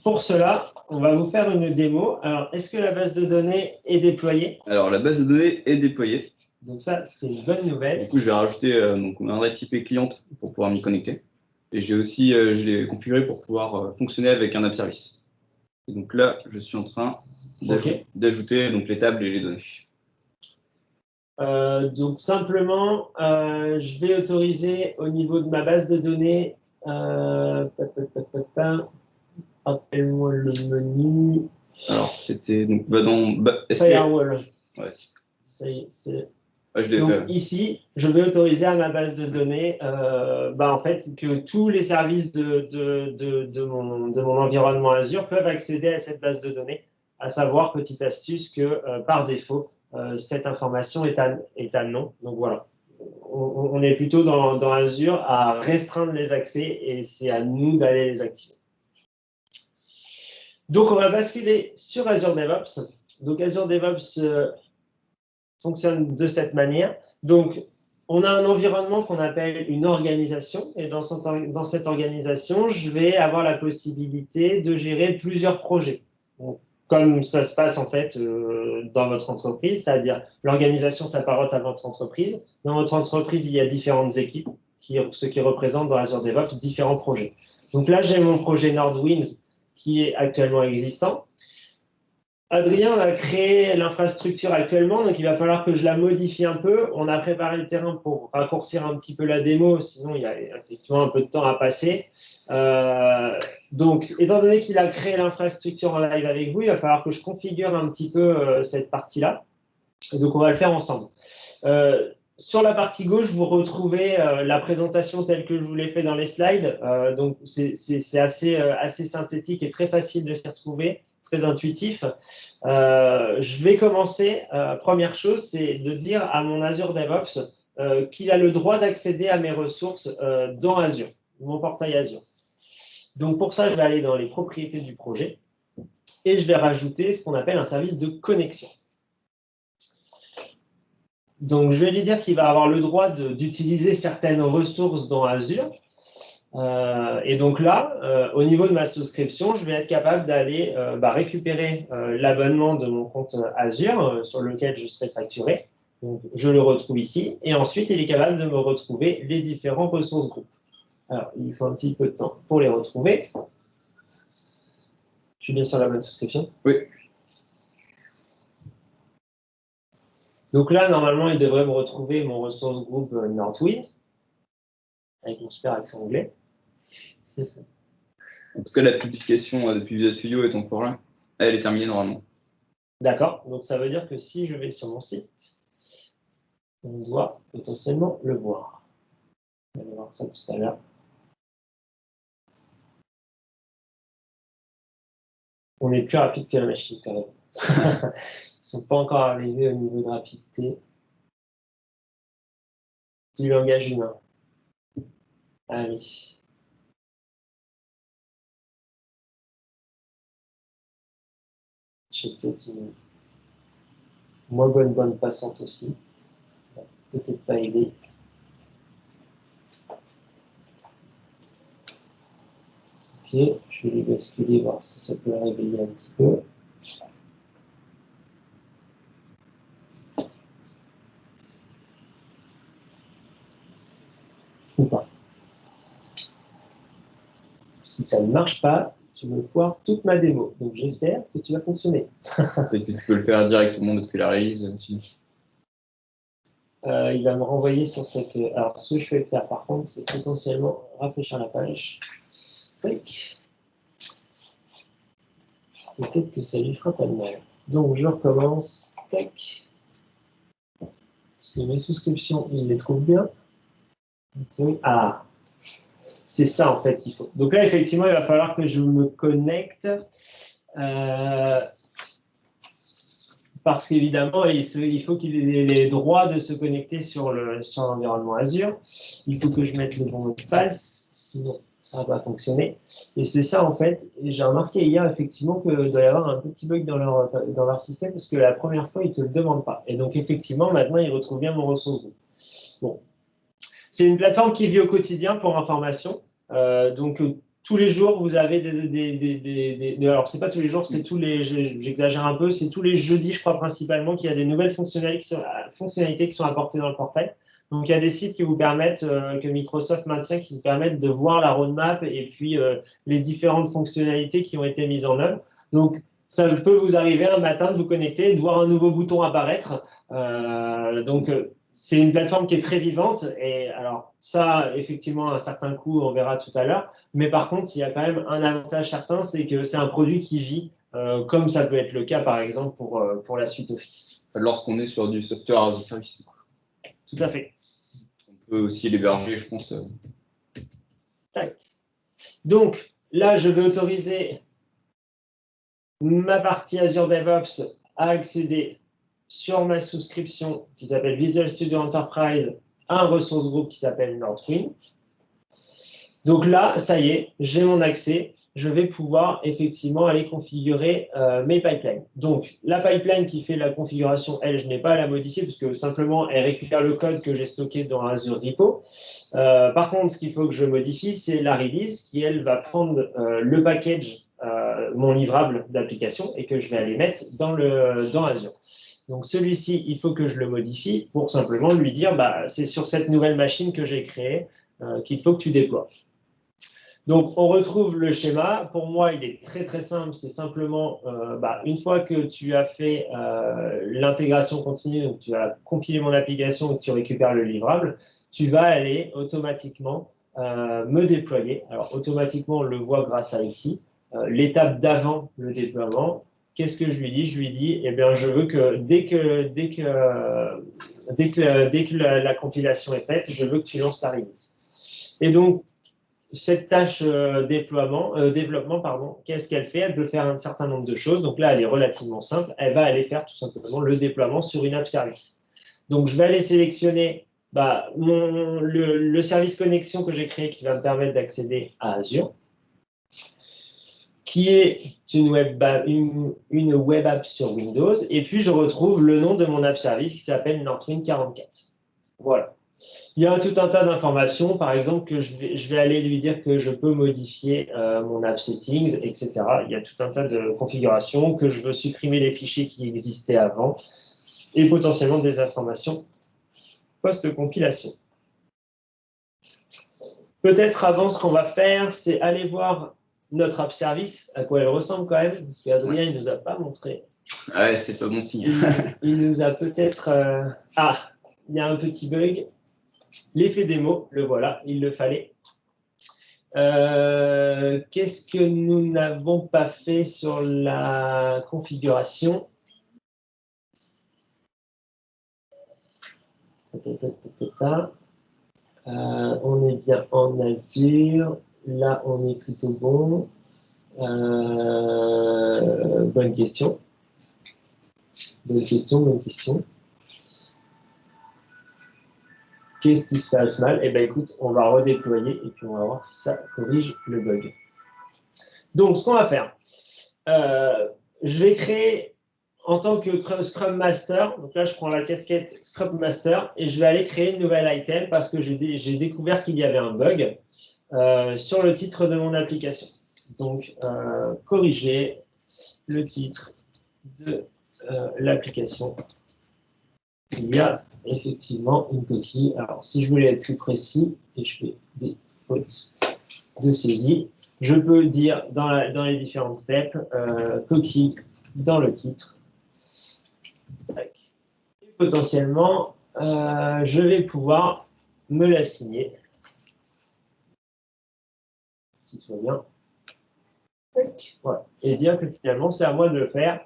Pour cela, on va vous faire une démo. Alors, est-ce que la base de données est déployée?
Alors, la base de données est déployée.
Donc ça, c'est une bonne nouvelle.
Du coup, je vais rajouter euh, donc, une adresse IP cliente pour pouvoir m'y connecter. Et j'ai aussi, euh, je l'ai configuré pour pouvoir euh, fonctionner avec un app service. Et donc là, je suis en train d'ajouter les tables et les données.
donc simplement, je vais autoriser au niveau de ma base de données, Rappelle-moi le menu.
Alors, c'était donc bah, dans bah,
Firewall.
Ouais.
Ça y est, c'est.
Ah, je
donc, fait. ici, je vais autoriser à ma base de données euh, bah, en fait, que tous les services de, de, de, de, mon, de mon environnement Azure peuvent accéder à cette base de données, à savoir, petite astuce, que euh, par défaut, euh, cette information est à, est à non. Donc voilà, on, on est plutôt dans, dans Azure à restreindre les accès et c'est à nous d'aller les activer. Donc, on va basculer sur Azure DevOps. Donc, Azure DevOps euh, fonctionne de cette manière. Donc, on a un environnement qu'on appelle une organisation. Et dans, cette organisation, je vais avoir la possibilité de gérer plusieurs projets. comme ça se passe en fait euh, dans votre entreprise, c'est-à-dire l'organisation s'apparente à votre entreprise. Dans votre entreprise, il y a différentes équipes, qui, ce qui représente dans Azure DevOps différents projets. Donc là, j'ai mon projet Nordwind qui est actuellement existant. Adrien a créé l'infrastructure actuellement, donc il va falloir que je la modifie un peu. On a préparé le terrain pour raccourcir un petit peu la démo, sinon il y a effectivement un peu de temps à passer. Euh, donc, étant donné qu'il a créé l'infrastructure en live avec vous, il va falloir que je configure un petit peu euh, cette partie-là. Donc, on va le faire ensemble. Euh, sur la partie gauche, vous retrouvez euh, la présentation telle que je vous l'ai fait dans les slides. Euh, donc, c'est assez, euh, assez synthétique et très facile de s'y retrouver, très intuitif. je vais commencer. première chose, c'est de dire à mon Azure DevOps qu'il a le droit d'accéder à mes ressources dans Azure, mon portail Azure. Donc, pour ça, je vais aller dans les propriétés du projet et je vais rajouter ce qu'on appelle un service de connexion. Donc, je vais lui dire qu'il va avoir le droit d'utiliser certaines ressources dans Azure. Euh, et donc là, euh, au niveau de ma souscription, je vais être capable d'aller euh, bah, récupérer l'abonnement de mon compte Azure sur lequel je serai facturé. Je le retrouve ici. Et ensuite, il est capable de me retrouver les différents ressources groupes. Alors, il faut un petit peu de temps pour les retrouver. Je suis bien sur la bonne souscription?
Oui.
Donc là, normalement, il devrait me retrouver mon ressource groupe euh, Northwind, avec mon super accent anglais.
En tout cas, la publication euh, depuis Visual Studio est encore là. Elle est terminée normalement.
D'accord. Donc ça veut dire que si je vais sur mon site, on doit potentiellement le voir. On va voir ça tout à l'heure. On est plus rapide que la machine quand même. Ne sont pas encore arrivés au niveau de rapidité du langage humain. Allez. J'ai peut-être une moins bonne bonne passante aussi. Peut-être pas aider. Ok, je vais les basculer, voir si ça peut réveiller un petit peu. Ou pas. Si ça ne marche pas, tu me foires toute ma démo. Donc j'espère que tu vas fonctionner. *laughs*
Peut-être que tu peux le faire directement depuis la release aussi.
Euh, il va me renvoyer sur cette. Alors, ce que je vais faire par contre, c'est potentiellement rafraîchir la page. Peut-être que ça lui fera pas de mal. Donc, je recommence. Tac. Parce que mes souscriptions, il les trouve bien. Ah, c'est ça en fait qu'il faut. Donc là, effectivement, il va falloir que je me connecte. Euh, parce qu'évidemment, il, faut qu'il ait les droits de se connecter sur l'environnement Azure. Il faut que je mette le bon mot de passe, sinon ça va pas fonctionner. Et c'est ça, en fait, j'ai remarqué hier, effectivement, qu'il doit y avoir un petit bug dans leur, système, parce que la première fois, ils ne te le demandent pas. Et donc, effectivement, maintenant, ils retrouvent bien mon ressource. Bon. C'est une plateforme qui vit au quotidien pour information. Euh, donc, tous les jours, vous avez des, c'est pas tous les jours, c'est tous les, j'exagère un peu, c'est tous les jeudis, je crois principalement, qu'il y a des nouvelles fonctionnalités qui sont apportées dans le portail. Donc il y a des sites qui vous permettent, euh, que Microsoft maintient, qui vous permettent de voir la roadmap et puis euh, les différentes fonctionnalités qui ont été mises en œuvre. Donc ça peut vous arriver un matin de vous connecter, de voir un nouveau bouton apparaître. Euh, donc c'est une plateforme qui est très vivante et alors ça, effectivement, un certain coût, on verra tout à l'heure. Mais par contre, il y a quand même un avantage certain, c'est que c'est un produit qui vit, euh, comme ça peut être le cas, par exemple, pour, euh, pour la suite Office.
Lorsqu'on est sur du software as a service.
Tout à fait.
On peut aussi l'héberger, je pense.
Tac. Donc, là, je vais autoriser ma partie Azure DevOps à accéder sur ma souscription qui s'appelle Visual Studio Enterprise un ressource groupe qui s'appelle Northwind. Donc là, ça y est, j'ai mon accès. Je vais pouvoir effectivement aller configurer euh, mes pipelines. Donc, la pipeline qui fait la configuration, elle, je n'ai pas à la modifier parce que simplement, elle récupère le code que j'ai stocké dans Azure Repo. Euh, par contre, ce qu'il faut que je modifie, c'est la release qui, elle, va prendre euh, le package, mon livrable d'application et que je vais aller mettre dans Azure. Donc celui-ci, il faut que je le modifie pour simplement lui dire, bah, c'est sur cette nouvelle machine que j'ai créée euh, qu'il faut que tu déploies. Donc on retrouve le schéma. Pour moi, il est très très simple. C'est simplement, euh, bah, une fois que tu as fait euh, l'intégration continue, donc tu as compilé mon application et que tu récupères le livrable, tu vas aller automatiquement me déployer. Alors automatiquement, on le voit grâce à ici. L'étape d'avant le déploiement, qu'est-ce que je lui dis? Je lui dis, eh bien, je veux que dès que, dès que, dès que, dès que la, compilation est faite, je veux que tu lances ta release. Et donc, cette tâche euh, déploiement, euh, développement, pardon, qu'est-ce qu'elle fait? Elle peut faire un certain nombre de choses. Donc là, elle est relativement simple. Elle va aller faire tout simplement le déploiement sur une app service. Donc, je vais aller sélectionner bah, le service connexion que j'ai créé qui va me permettre d'accéder à Azure qui est une web, une, une web app sur Windows. Et puis, je retrouve le nom de mon app service qui s'appelle Northwind 44. Voilà. Il y a tout un tas d'informations, par exemple, que je vais, je vais, aller lui dire que je peux modifier euh, mon app settings, etc. Il y a tout un tas de configurations, que je veux supprimer les fichiers qui existaient avant, et potentiellement des informations post-compilation. Peut-être avant, ce qu'on va faire, c'est aller voir notre app service, à quoi elle ressemble quand même, parce qu'Adrien, il ne nous a pas montré.
Ouais, c'est pas bon signe.
il, nous a peut-être. Euh, ah, il y a un petit bug. L'effet démo, le voilà, il le fallait. Euh, qu'est-ce que nous n'avons pas fait sur la configuration? Euh, On est bien en Azure. Là, on est plutôt bon. Euh, bonne question. Bonne question, bonne question. Qu'est-ce qui se passe mal? Eh bien, écoute, on va redéployer et puis on va voir si ça corrige le bug. Donc, ce qu'on va faire, euh, je vais créer en tant que Scrum Master, donc là, je prends la casquette Scrum Master et je vais aller créer une nouvelle item parce que j'ai découvert qu'il y avait un bug. Euh, sur le titre de mon application. donc corriger le titre de l'application. Il y a effectivement une coquille. Alors, si je voulais être plus précis, et je fais des fautes de saisie, je peux dire dans, les différentes steps, euh, coquille dans le titre. Et potentiellement, euh, je vais pouvoir me l'assigner. Si. Et dire que finalement, c'est à moi de le faire.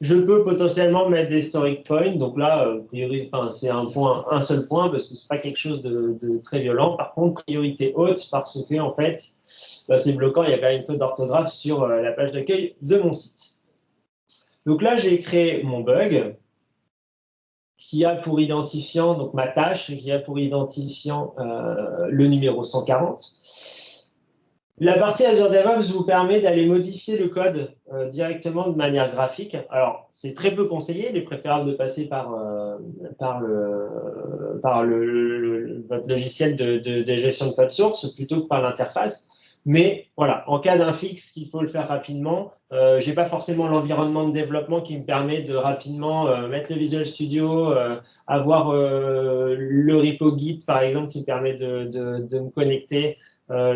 Je peux potentiellement mettre des storage points. Donc là, euh, priori, c'est un point, un seul point parce que c'est pas quelque chose de, de, très violent. Par contre, priorité haute parce que en fait, bah, c'est bloquant, il y a quand même une faute d'orthographe sur euh, la page d'accueil de mon site. Donc là, j'ai créé mon bug qui a pour identifiant, donc ma tâche, qui a pour identifiant euh, le numéro 140. La partie Azure DevOps vous permet d'aller modifier le code euh, directement de manière graphique. Alors, c'est très peu conseillé, il est préférable de passer par, par, le, votre logiciel de, gestion de code source plutôt que par l'interface. Mais voilà, en cas d'un fixe, il faut le faire rapidement. Euh, je n'ai pas forcément l'environnement de développement qui me permet de rapidement euh, mettre le Visual Studio, euh, avoir le repo Git, par exemple, qui me permet de, me connecter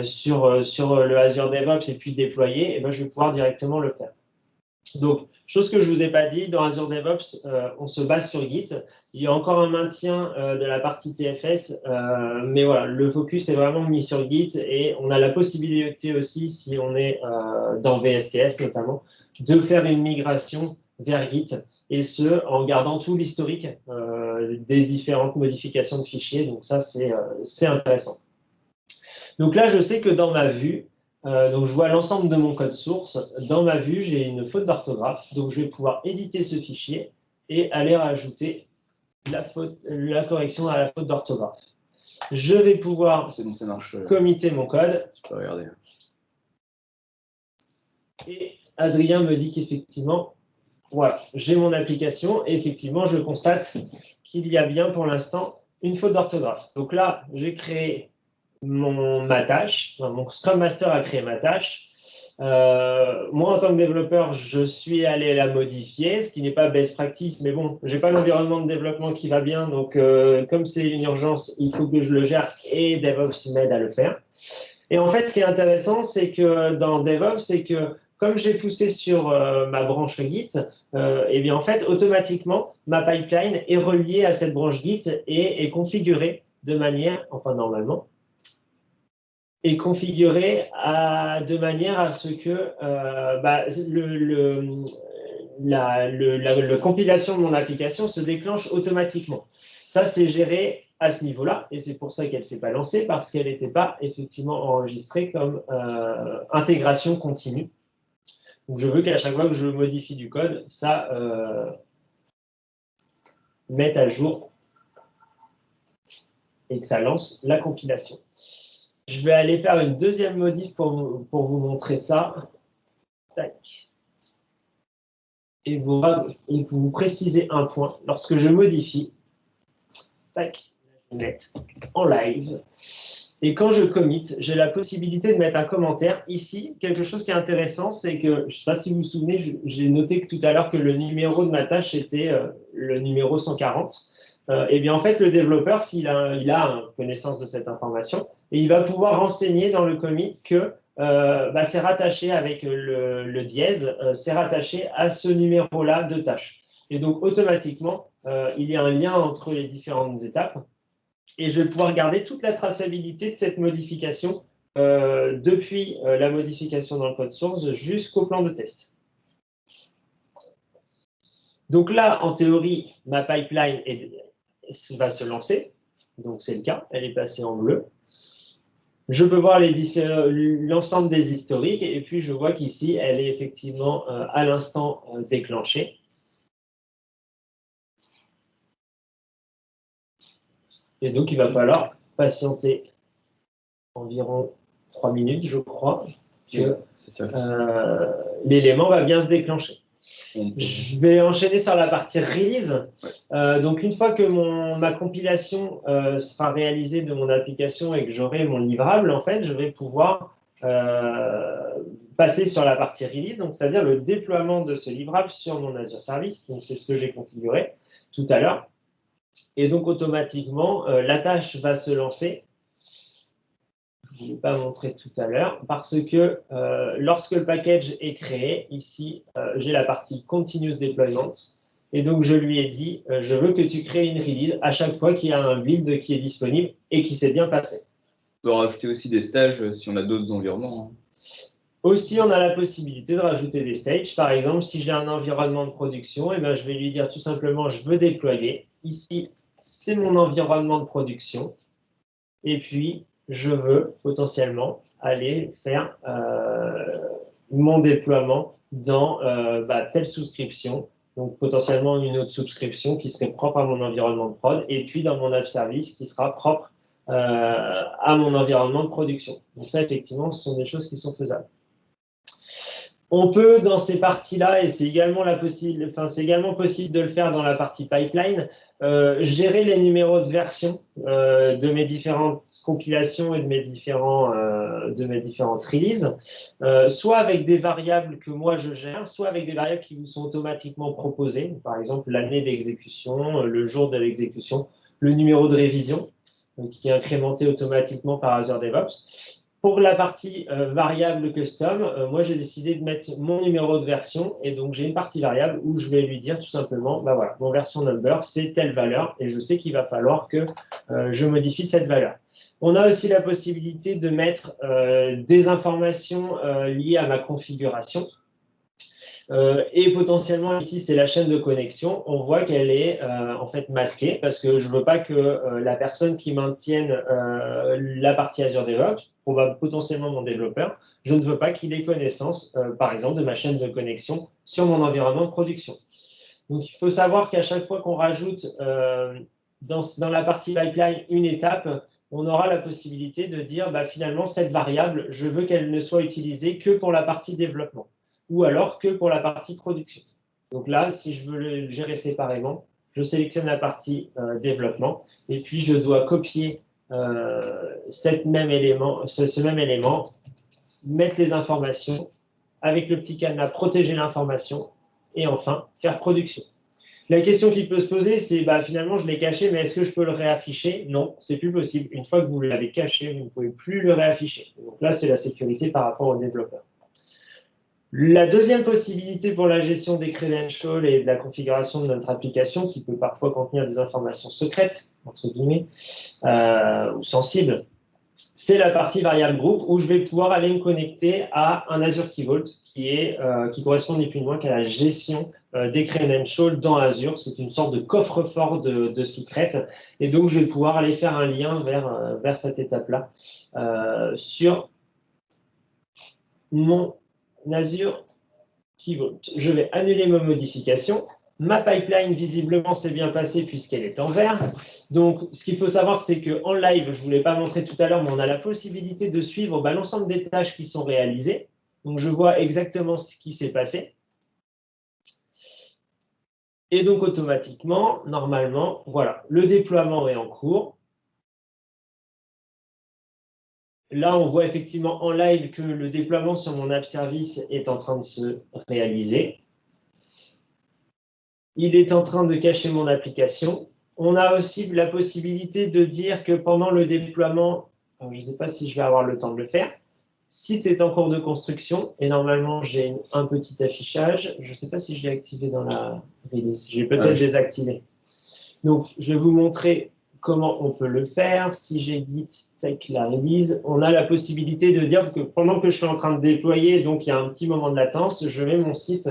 sur, sur le Azure DevOps et puis déployer. Et eh ben, je vais pouvoir directement le faire. Donc, chose que je ne vous ai pas dit, dans Azure DevOps, on se base sur Git. Il y a encore un maintien euh, de la partie TFS, euh, mais voilà, le focus est vraiment mis sur Git et on a la possibilité aussi, si on est euh, dans VSTS notamment, de faire une migration vers Git et ce, en gardant tout l'historique des différentes modifications de fichiers. Donc ça, c'est intéressant. Donc là, je sais que dans ma vue, donc je vois l'ensemble de mon code source. Dans ma vue, j'ai une faute d'orthographe. Donc je vais pouvoir éditer ce fichier et aller rajouter la, faute, la correction à la faute d'orthographe. Je vais pouvoir
bon, ça marche. Euh,
commiter mon code.
Je peux regarder.
Et Adrien me dit qu'effectivement, voilà, j'ai mon application et effectivement, je constate qu'il y a bien pour l'instant une faute d'orthographe. Donc là, j'ai créé mon, ma tâche, mon Scrum Master a créé ma tâche. Euh, moi, en tant que développeur, je suis allé la modifier, ce qui n'est pas best practice, mais bon, j'ai pas l'environnement de développement qui va bien, donc euh, comme c'est une urgence, il faut que je le gère et DevOps m'aide à le faire. Et en fait, ce qui est intéressant, c'est que dans DevOps, c'est que comme j'ai poussé sur euh, ma branche Git, et eh bien en fait, automatiquement, ma pipeline est reliée à cette branche Git et est configurée de manière, enfin normalement, est configuré de manière à ce que euh, bah, le, la, la, compilation de mon application se déclenche automatiquement. Ça, c'est géré à ce niveau-là, et c'est pour ça qu'elle ne s'est pas lancée, parce qu'elle n'était pas effectivement enregistrée comme euh, intégration continue. Donc, je veux qu'à chaque fois que je modifie du code, ça euh, mette à jour et que ça lance la compilation. Je vais aller faire une deuxième modif pour vous, pour vous montrer ça. Et vous, et vous précisez un point. Lorsque je modifie, tac, en live. Et quand je commit, j'ai la possibilité de mettre un commentaire. Ici, quelque chose qui est intéressant, c'est que, je ne sais pas si vous vous souvenez, j'ai noté que tout à l'heure que le numéro de ma tâche était euh, le numéro 140. Euh, et bien en fait, le développeur, s'il a, il a connaissance de cette information, et il va pouvoir renseigner dans le commit que euh, bah, c'est rattaché avec le, dièse, euh, c'est rattaché à ce numéro-là de tâche. Et donc, automatiquement, il y a un lien entre les différentes étapes. Et je vais pouvoir garder toute la traçabilité de cette modification depuis la modification dans le code source jusqu'au plan de test. Donc là, en théorie, ma pipeline va se lancer. Donc, c'est le cas. Elle est passée en bleu. Je peux voir l'ensemble des historiques et puis je vois qu'ici, elle est effectivement euh, à l'instant euh, déclenchée. Et donc, il va falloir patienter environ trois minutes, je crois, que euh, l'élément va bien se déclencher. Je vais enchaîner sur la partie release. Euh, donc, une fois que mon, ma compilation euh, sera réalisée de mon application et que j'aurai mon livrable, en fait, je vais pouvoir euh, passer sur la partie release, donc c'est-à-dire le déploiement de ce livrable sur mon Azure Service. Donc c'est ce que j'ai configuré tout à l'heure. Et donc automatiquement, la tâche va se lancer. Je ne l'ai pas montré tout à l'heure, parce que euh, lorsque le package est créé, ici, j'ai la partie Continuous Deployment. Et donc, je lui ai dit, je veux que tu crées une release à chaque fois qu'il y a un build qui est disponible et qui s'est bien passé.
On peut rajouter aussi des stages si on a d'autres environnements. Hein.
Aussi, on a la possibilité de rajouter des stages. Par exemple, si j'ai un environnement de production, et eh ben, je vais lui dire tout simplement, je veux déployer. Ici, c'est mon environnement de production. Et puis, je veux potentiellement aller faire euh, mon déploiement dans euh, bah, telle souscription. Donc, potentiellement une autre souscription qui serait propre à mon environnement de prod. Et puis, dans mon app service qui sera propre euh, à mon environnement de production. Donc, ça, effectivement, ce sont des choses qui sont faisables. On peut, dans ces parties-là, et c'est également, possible de le faire dans la partie pipeline, euh, gérer les numéros de version euh, de mes différentes compilations et de mes, euh, de mes différentes releases, soit avec des variables que moi je gère, soit avec des variables qui vous sont automatiquement proposées, par exemple l'année d'exécution, le jour de l'exécution, le numéro de révision, qui est incrémenté automatiquement par Azure DevOps. Pour la partie euh, variable custom, euh, moi j'ai décidé de mettre mon numéro de version et donc j'ai une partie variable où je vais lui dire tout simplement, bah voilà, mon version number c'est telle valeur et je sais qu'il va falloir que euh, je modifie cette valeur. On a aussi la possibilité de mettre des informations liées à ma configuration. Euh, et potentiellement, ici, c'est la chaîne de connexion. On voit qu'elle est euh, en fait masquée parce que je ne veux pas que euh, la personne qui maintienne la partie Azure DevOps, probablement potentiellement mon développeur, je ne veux pas qu'il ait connaissance, par exemple, de ma chaîne de connexion sur mon environnement de production. Donc, il faut savoir qu'à chaque fois qu'on rajoute dans, la partie pipeline une étape, on aura la possibilité de dire bah, finalement, cette variable, je veux qu'elle ne soit utilisée que pour la partie développement ou alors que pour la partie production. Donc là, si je veux le gérer séparément, je sélectionne la partie euh, développement et puis je dois copier euh, cette même élément, ce, même élément, mettre les informations avec le petit cadenas, protéger l'information et enfin faire production. La question qui peut se poser, c'est bah, finalement, je l'ai caché, mais est-ce que je peux le réafficher? Non, c'est plus possible. Une fois que vous l'avez caché, vous ne pouvez plus le réafficher. Donc là, c'est la sécurité par rapport au développeur. La deuxième possibilité pour la gestion des credentials et de la configuration de notre application, qui peut parfois contenir des informations secrètes, entre guillemets, euh, ou sensibles, c'est la partie variable groupe où je vais pouvoir aller me connecter à un Azure Key Vault qui, est, euh, qui correspond ni plus ni moins qu'à la gestion euh, des credentials dans Azure. C'est une sorte de coffre-fort de, de secrets. Et donc, je vais pouvoir aller faire un lien vers, vers cette étape-là sur mon Azure qui vote. Je vais annuler ma modification. Ma pipeline, visiblement, s'est bien passée puisqu'elle est en vert. Donc, ce qu'il faut savoir, c'est qu'en live, je ne vous l'ai pas montré tout à l'heure, mais on a la possibilité de suivre bah, l'ensemble des tâches qui sont réalisées. Donc, je vois exactement ce qui s'est passé. Et donc, automatiquement, normalement, voilà, le déploiement est en cours. Là, on voit effectivement en live que le déploiement sur mon app service est en train de se réaliser. Il est en train de cacher mon application. On a aussi la possibilité de dire que pendant le déploiement, je ne sais pas si je vais avoir le temps de le faire, site est en cours de construction et normalement j'ai un petit affichage. Je ne sais pas si je l'ai activé dans la release. J'ai peut-être désactivé. Donc, je vais vous montrer comment on peut le faire. Si j'édite take la release, on a la possibilité de dire que pendant que je suis en train de déployer, donc il y a un petit moment de latence, je mets mon site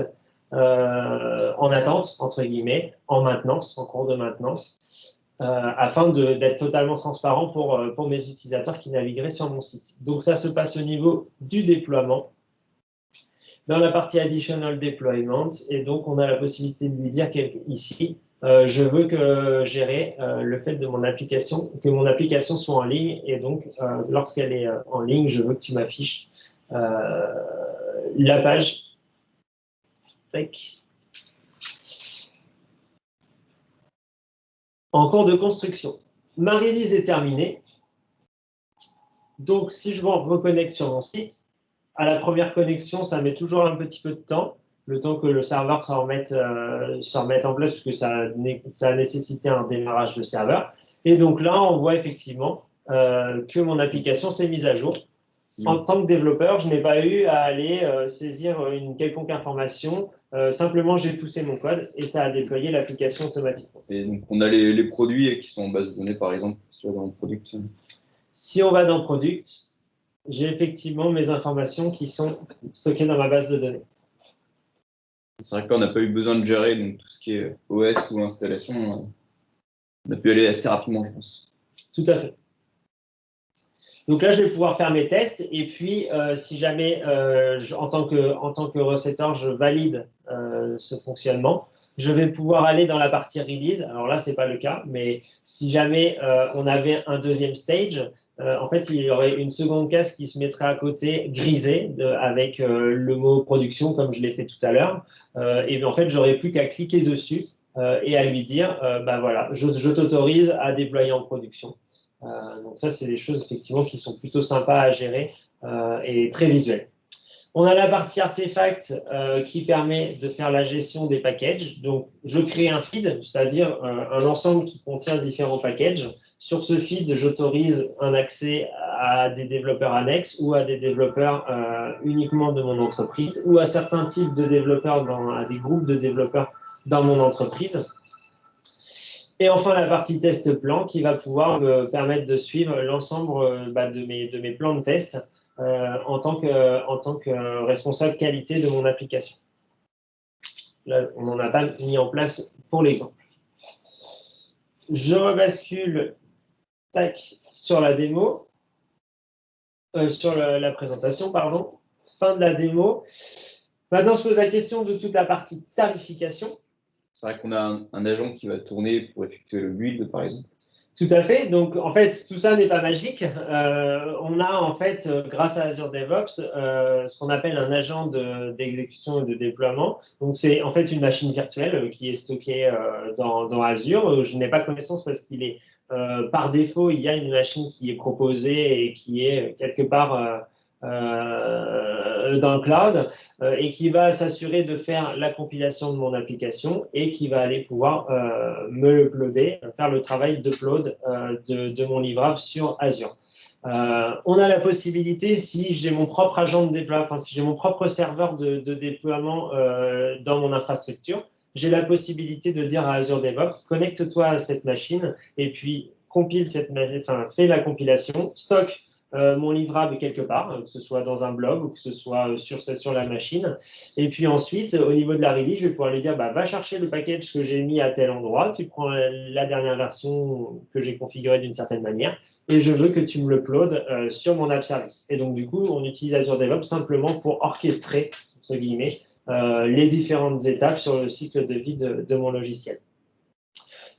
euh, en attente, entre guillemets, en maintenance, en cours de maintenance, euh, afin d'être totalement transparent pour, euh, pour mes utilisateurs qui navigueraient sur mon site. Donc ça se passe au niveau du déploiement. Dans la partie Additional Deployment, et donc on a la possibilité de lui dire ici, euh, je veux que gérer euh, le fait que mon application soit en ligne et donc euh, lorsqu'elle est en ligne, je veux que tu m'affiches la page. En cours de construction. Ma release est terminée. Donc, si je me reconnecte sur mon site, à la première connexion, ça met toujours un petit peu de temps, le temps que le serveur se remette, en place, puisque ça, ça a nécessité un démarrage de serveur. Et donc là, on voit effectivement que mon application s'est mise à jour. En tant que développeur, je n'ai pas eu à aller saisir une quelconque information. simplement, j'ai poussé mon code et ça a déployé l'application automatiquement.
Et donc, on a les, produits qui sont en base de données, par exemple, dans le product.
Si on va dans Product, j'ai effectivement mes informations qui sont stockées dans ma base de données.
C'est vrai qu'on n'a pas eu besoin de gérer donc, tout ce qui est OS ou installation. On a pu aller assez rapidement, je pense.
Tout à fait. Donc là, je vais pouvoir faire mes tests. Et puis, euh, si jamais, euh, en, tant que, que recetteur, je valide euh, ce fonctionnement, je vais pouvoir aller dans la partie release. Alors là, ce n'est pas le cas, mais si jamais euh, on avait un deuxième stage, euh, en fait, il y aurait une seconde case qui se mettrait à côté, grisée, avec euh, le mot production, comme je l'ai fait tout à l'heure. et en fait, j'aurais plus qu'à cliquer dessus et à lui dire, bah voilà, je, je t'autorise à déployer en production. donc ça, c'est des choses effectivement qui sont plutôt sympas à gérer et très visuelles. On a la partie artefact euh, qui permet de faire la gestion des packages. Donc, je crée un feed, c'est-à-dire euh, un ensemble qui contient différents packages. Sur ce feed, j'autorise un accès à des développeurs annexes ou à des développeurs euh, uniquement de mon entreprise ou à certains types de développeurs, dans, à des groupes de développeurs dans mon entreprise. Et enfin, la partie test plan qui va pouvoir me permettre de suivre l'ensemble bah, de, mes, plans de test euh, en, tant que, en tant que responsable qualité de mon application. Là, on n'en a pas mis en place pour l'exemple. Je rebascule tac, sur la démo, euh, sur la, présentation, pardon. Fin de la démo. Maintenant, se pose la question de toute la partie tarification.
C'est vrai qu'on a un, un, agent qui va tourner pour effectuer le build, par exemple.
Tout à fait. Donc, en fait, tout ça n'est pas magique. Euh, on a, en fait, euh, grâce à Azure DevOps, euh, ce qu'on appelle un agent d'exécution et de déploiement. Donc, c'est en fait une machine virtuelle qui est stockée dans, dans, Azure. Je n'ai pas connaissance parce qu'il est, par défaut, il y a une machine qui est proposée et qui est quelque part euh, dans cloud euh, et qui va s'assurer de faire la compilation de mon application et qui va aller pouvoir euh, me l'uploader, faire le travail d'upload de, de, mon livrable sur Azure. on a la possibilité, si j'ai mon propre agent de déploiement, enfin, si j'ai mon propre serveur de, de déploiement dans mon infrastructure, j'ai la possibilité de dire à Azure DevOps, connecte-toi à cette machine et puis compile cette, enfin, fais la compilation, stocke euh, mon livrable quelque part, que ce soit dans un blog ou que ce soit euh, sur, sur la machine. Et puis ensuite, au niveau de la release, je vais pouvoir lui dire, bah, va chercher le package que j'ai mis à tel endroit, tu prends la dernière version que j'ai configurée d'une certaine manière, et je veux que tu me l'uploades euh, sur mon app service. Et donc, du coup, on utilise Azure DevOps simplement pour orchestrer, entre guillemets, les différentes étapes sur le cycle de vie de mon logiciel.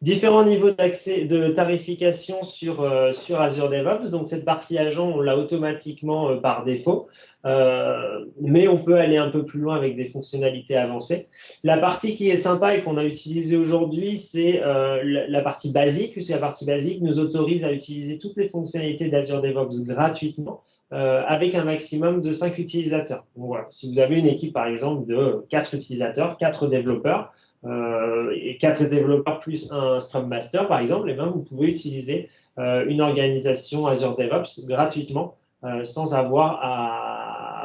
Différents niveaux d'accès, de tarification sur, euh, sur Azure DevOps. Donc, cette partie agent, on l'a automatiquement euh, par défaut, euh, mais on peut aller un peu plus loin avec des fonctionnalités avancées. La partie qui est sympa et qu'on a utilisée aujourd'hui, c'est la, partie basique, puisque la partie basique nous autorise à utiliser toutes les fonctionnalités d'Azure DevOps gratuitement. Avec un maximum de 5 utilisateurs. Si vous avez une équipe, par exemple, de 4 utilisateurs, 4 développeurs, euh, et quatre développeurs plus un Scrum Master, par exemple, et eh bien, vous pouvez utiliser euh, une organisation Azure DevOps gratuitement euh, sans avoir à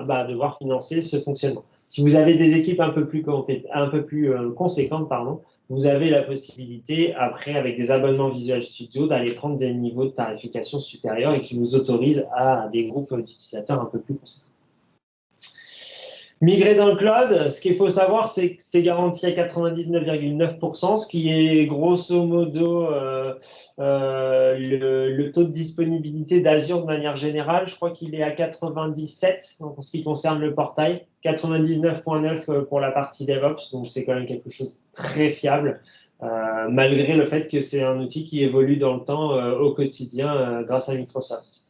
bah, devoir financer ce fonctionnement. Si vous avez des équipes un peu plus, un peu plus conséquentes, pardon, vous avez la possibilité, après, avec des abonnements Visual Studio, d'aller prendre des niveaux de tarification supérieurs et qui vous autorisent à des groupes d'utilisateurs un peu plus conséquents. Migrer dans le cloud, ce qu'il faut savoir, c'est que c'est garanti à 99,9%, ce qui est grosso modo euh, euh, le, taux de disponibilité d'Azure de manière générale. Je crois qu'il est à 97 en ce qui concerne le portail, 99,9 euh, pour la partie DevOps, donc c'est quand même quelque chose de très fiable, malgré le fait que c'est un outil qui évolue dans le temps au quotidien grâce à Microsoft.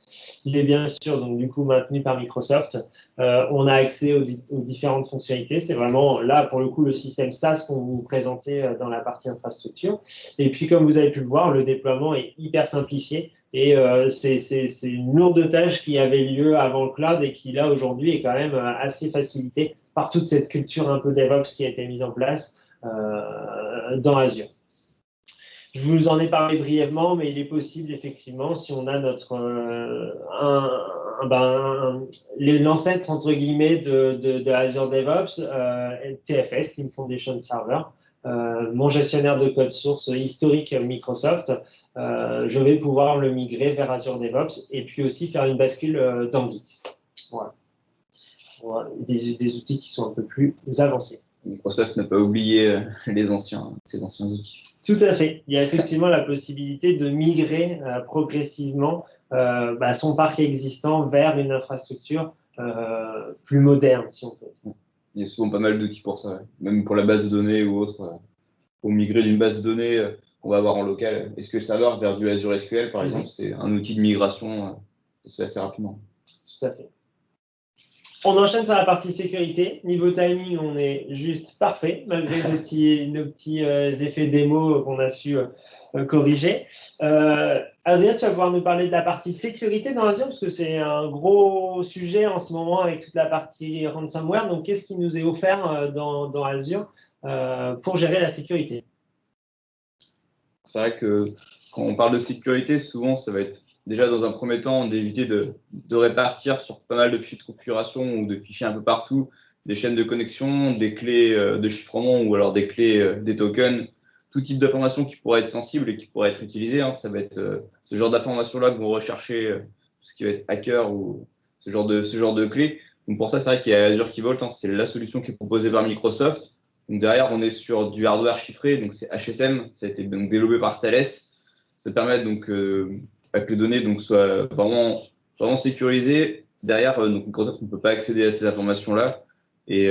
Il est bien sûr donc du coup maintenu par Microsoft. on a accès aux, différentes fonctionnalités. C'est vraiment là pour le coup le système SaaS qu'on vous présentait dans la partie infrastructure. Et puis comme vous avez pu le voir, le déploiement est hyper simplifié. Et euh, c'est une lourde tâche qui avait lieu avant le cloud et qui, là, aujourd'hui, est quand même euh, assez facilitée par toute cette culture un peu DevOps qui a été mise en place euh, dans Azure. Je vous en ai parlé brièvement, mais il est possible, effectivement, si on a notre un, ben, l'ancêtre, entre guillemets, de, Azure DevOps, TFS, Team Foundation Server, euh, mon gestionnaire de code source historique Microsoft, euh, je vais pouvoir le migrer vers Azure DevOps et puis aussi faire une bascule euh, dans Git. Voilà. Des, outils qui sont un peu plus avancés.
Microsoft n'a pas oublié les anciens, ses anciens outils.
Tout à fait. Il y a effectivement *laughs* la possibilité de migrer progressivement bah, son parc existant vers une infrastructure plus moderne, si on peut.
Il y a souvent pas mal d'outils pour ça, même pour la base de données ou autre. Euh, pour migrer d'une base de données euh, qu'on va avoir en local, est-ce que le serveur vers du Azure SQL, par mhm. exemple, c'est un outil de migration, euh, ça se fait assez rapidement.
Tout à fait. On enchaîne sur la partie sécurité. Niveau timing, on est juste parfait, malgré nos *laughs* petits, nos petits effets démo qu'on a su corriger. Adrien, tu vas pouvoir nous parler de la partie sécurité dans Azure, parce que c'est un gros sujet en ce moment avec toute la partie ransomware. Donc, qu'est-ce qui nous est offert euh, dans, dans Azure euh, pour gérer la sécurité?
C'est vrai que quand on parle de sécurité, souvent, ça va être déjà dans un premier temps d'éviter de, répartir sur pas mal de fichiers de configuration ou de fichiers un peu partout des chaînes de connexion, des clés euh, de chiffrement ou alors des clés, des tokens tout type d'informations qui pourraient être sensibles et qui pourraient être utilisées. Hein. Ça va être euh, ce genre d'informations-là que vont rechercher euh, ce qui va être hacker ou ce genre de, clés. Donc pour ça, c'est vrai qu'il y a Azure Key Vault, hein. c'est la solution qui est proposée par Microsoft. Donc derrière, on est sur du hardware chiffré, donc c'est HSM, ça a été donc développé par Thales. Ça permet donc euh, que les données donc, soient vraiment, vraiment sécurisées. Derrière, donc Microsoft ne peut pas accéder à ces informations-là. Et